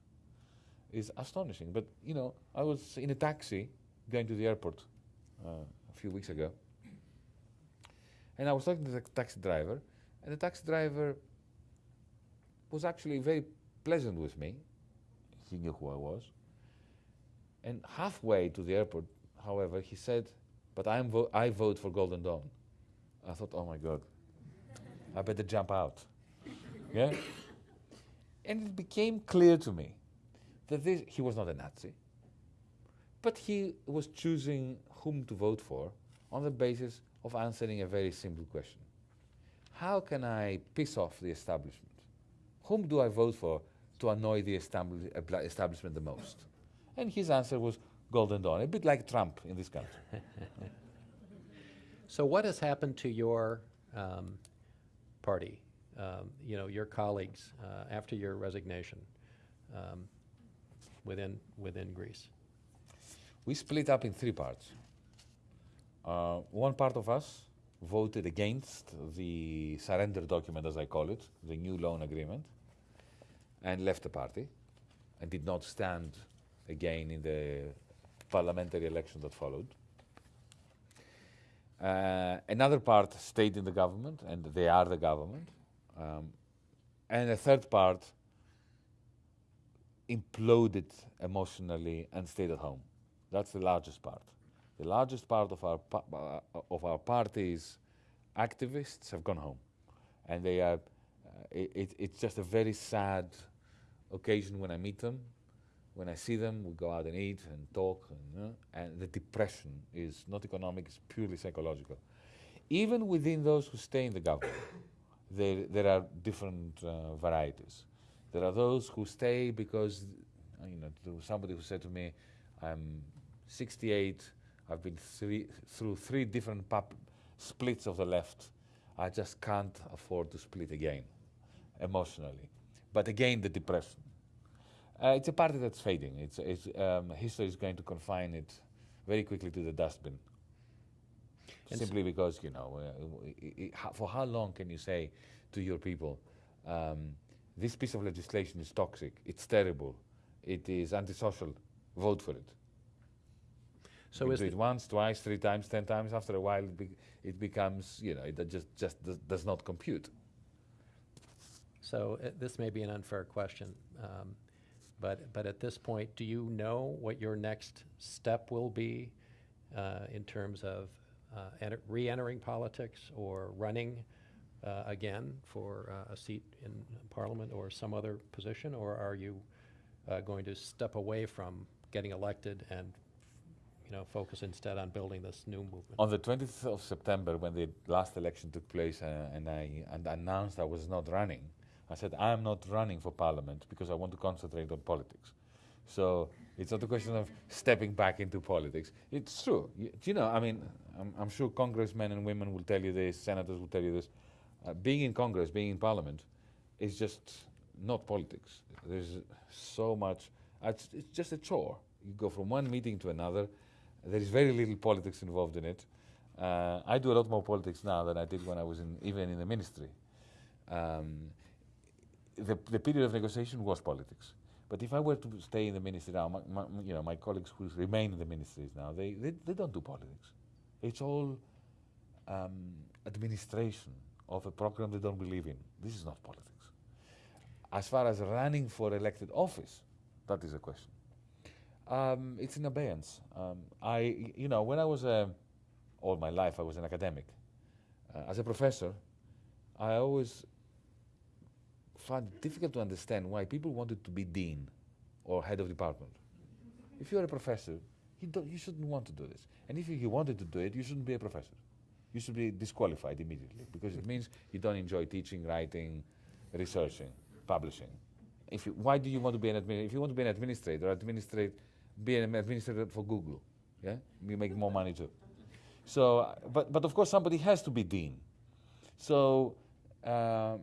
S3: is astonishing. But you know, I was in a taxi going to the airport uh, a few weeks ago and I was talking to the taxi driver, and the taxi driver was actually very pleasant with me. He knew who I was. And halfway to the airport, however, he said, But I'm vo I vote for Golden Dawn. I thought, Oh my God, I better jump out. yeah? And it became clear to me that this, he was not a Nazi, but he was choosing whom to vote for on the basis of answering a very simple question. How can I piss off the establishment? Whom do I vote for to annoy the establishment the most? And his answer was Golden Dawn, a bit like Trump in this country.
S2: so what has happened to your um, party, um, you know, your colleagues uh, after your resignation um, within, within Greece?
S3: We split up in three parts. Uh, one part of us voted against the surrender document, as I call it, the new loan agreement, and left the party and did not stand again in the parliamentary election that followed. Uh, another part stayed in the government, and they are the government. Um, and a third part imploded emotionally and stayed at home. That's the largest part. The largest part of our, pa- uh, of our party's activists have gone home. And they are, uh, it, it, it's just a very sad occasion when I meet them. When I see them, we go out and eat and talk, and, uh, and the depression is not economic, it's purely psychological. Even within those who stay in the government, there, there are different uh, varieties. There are those who stay because, you know, there was somebody who said to me, I'm 68, I've been three, through three different splits of the left. I just can't afford to split again, emotionally. But again, the depression. Uh, it's a party that's fading. It's, it's, um, history is going to confine it very quickly to the dustbin.
S2: And
S3: Simply because, you know, uh, i- i- ho- for how long can you say to your people, um, this piece of legislation is toxic, it's terrible, it is antisocial, vote for it?
S2: So
S3: you
S2: is
S3: do it once, twice, three times, ten times. After a while, it, be, it becomes, you know, it just just does, does not compute.
S2: So uh, this may be an unfair question, um, but, but at this point, do you know what your next step will be uh, in terms of uh, enter- re-entering politics or running uh, again for uh, a seat in Parliament or some other position? Or are you uh, going to step away from getting elected and, you know, focus instead on building this new movement?
S3: On the 20th of September, when the last election took place, uh, and I and announced I was not running, I said I am not running for Parliament because I want to concentrate on politics. So it's not a question of stepping back into politics. It's true. You, you know, I mean, I'm, I'm sure congressmen and women will tell you this, senators will tell you this. Uh, being in Congress, being in Parliament, is just not politics. There's so much. uh, It's, it's just a chore. You go from one meeting to another. There is very little politics involved in it. Uh, I do a lot more politics now than I did when I was in, even in the ministry. Um, the, the period of negotiation was politics. But if I were to stay in the ministry now, my, my, you know, my colleagues who remain in the ministries now, they, they, they don't do politics. It's all um, administration of a program they don't believe in. This is not politics. As far as running for elected office, that is a question. Um, it's in abeyance. Um, I, you know, when I was a, all my life I was an academic. Uh, as a professor, I always found it difficult to understand why people wanted to be dean or head of department. If you're a professor, you, don't, you shouldn't want to do this. And if you, wanted to do it, you shouldn't be a professor. You should be disqualified immediately because it means you don't enjoy teaching, writing, researching, publishing. If you, why do you want to be an administrator? If you want to be an administrator, administrate, be an administrator for Google. Yeah, you make more money too. So, but but of course somebody has to be dean. So um,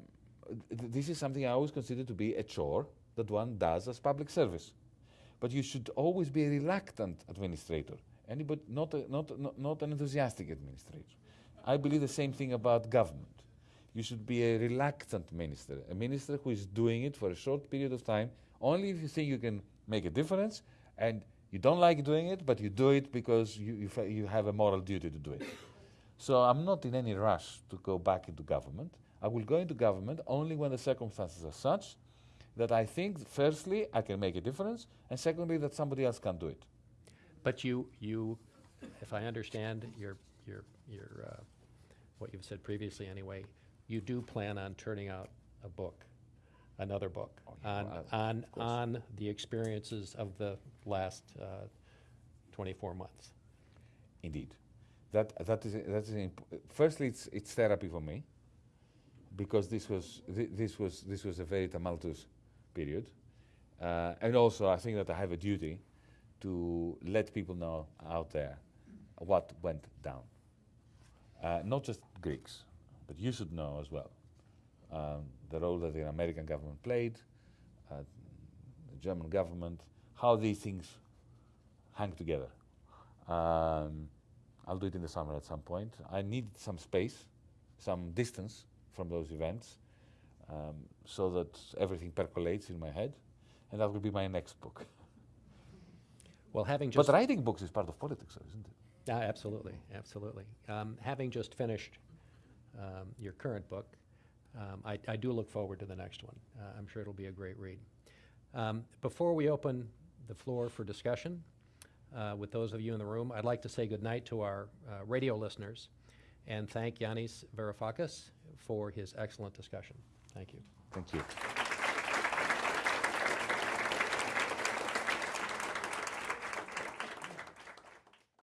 S3: this is something I always consider to be a chore that one does as public service. But you should always be a reluctant administrator, anybody, not, a, not, not, not an enthusiastic administrator. I believe the same thing about government. You should be a reluctant minister, a minister who is doing it for a short period of time, only if you think you can make a difference, and you don't like doing it, but you do it because you, you, you have a moral duty to do it. So I'm not in any rush to go back into government. I will go into government only when the circumstances are such that I think, firstly, I can make a difference, and secondly, that somebody else can do it.
S2: But you, you, if I understand your, your, your, uh, what you've said previously anyway, you do plan on turning out a book, another book,
S3: Oh, yeah,
S2: on,
S3: well,
S2: on, on the experiences of the last uh, 24 months.
S3: Indeed, that that is that is imp- firstly it's it's therapy for me because this was thi- this was this was a very tumultuous period, uh, and also I think that I have a duty to let people know out there what went down. Uh, not just Greeks, but you should know as well um, the role that the American government played, uh, the German government, how these things hang together. Um, I'll do it in the summer at some point. I need some space, some distance from those events, um, so that everything percolates in my head, and that will be my next book.
S2: Well, having just,
S3: but writing books is part of politics, isn't it?
S2: Yeah, absolutely, absolutely. Um, having just finished um, your current book, um, I, I do look forward to the next one. Uh, I'm sure it'll be a great read. Um, before we open the floor for discussion uh, with those of you in the room, I'd like to say goodnight to our uh, radio listeners and thank Yanis Varoufakis for his excellent discussion. Thank you.
S3: Thank you.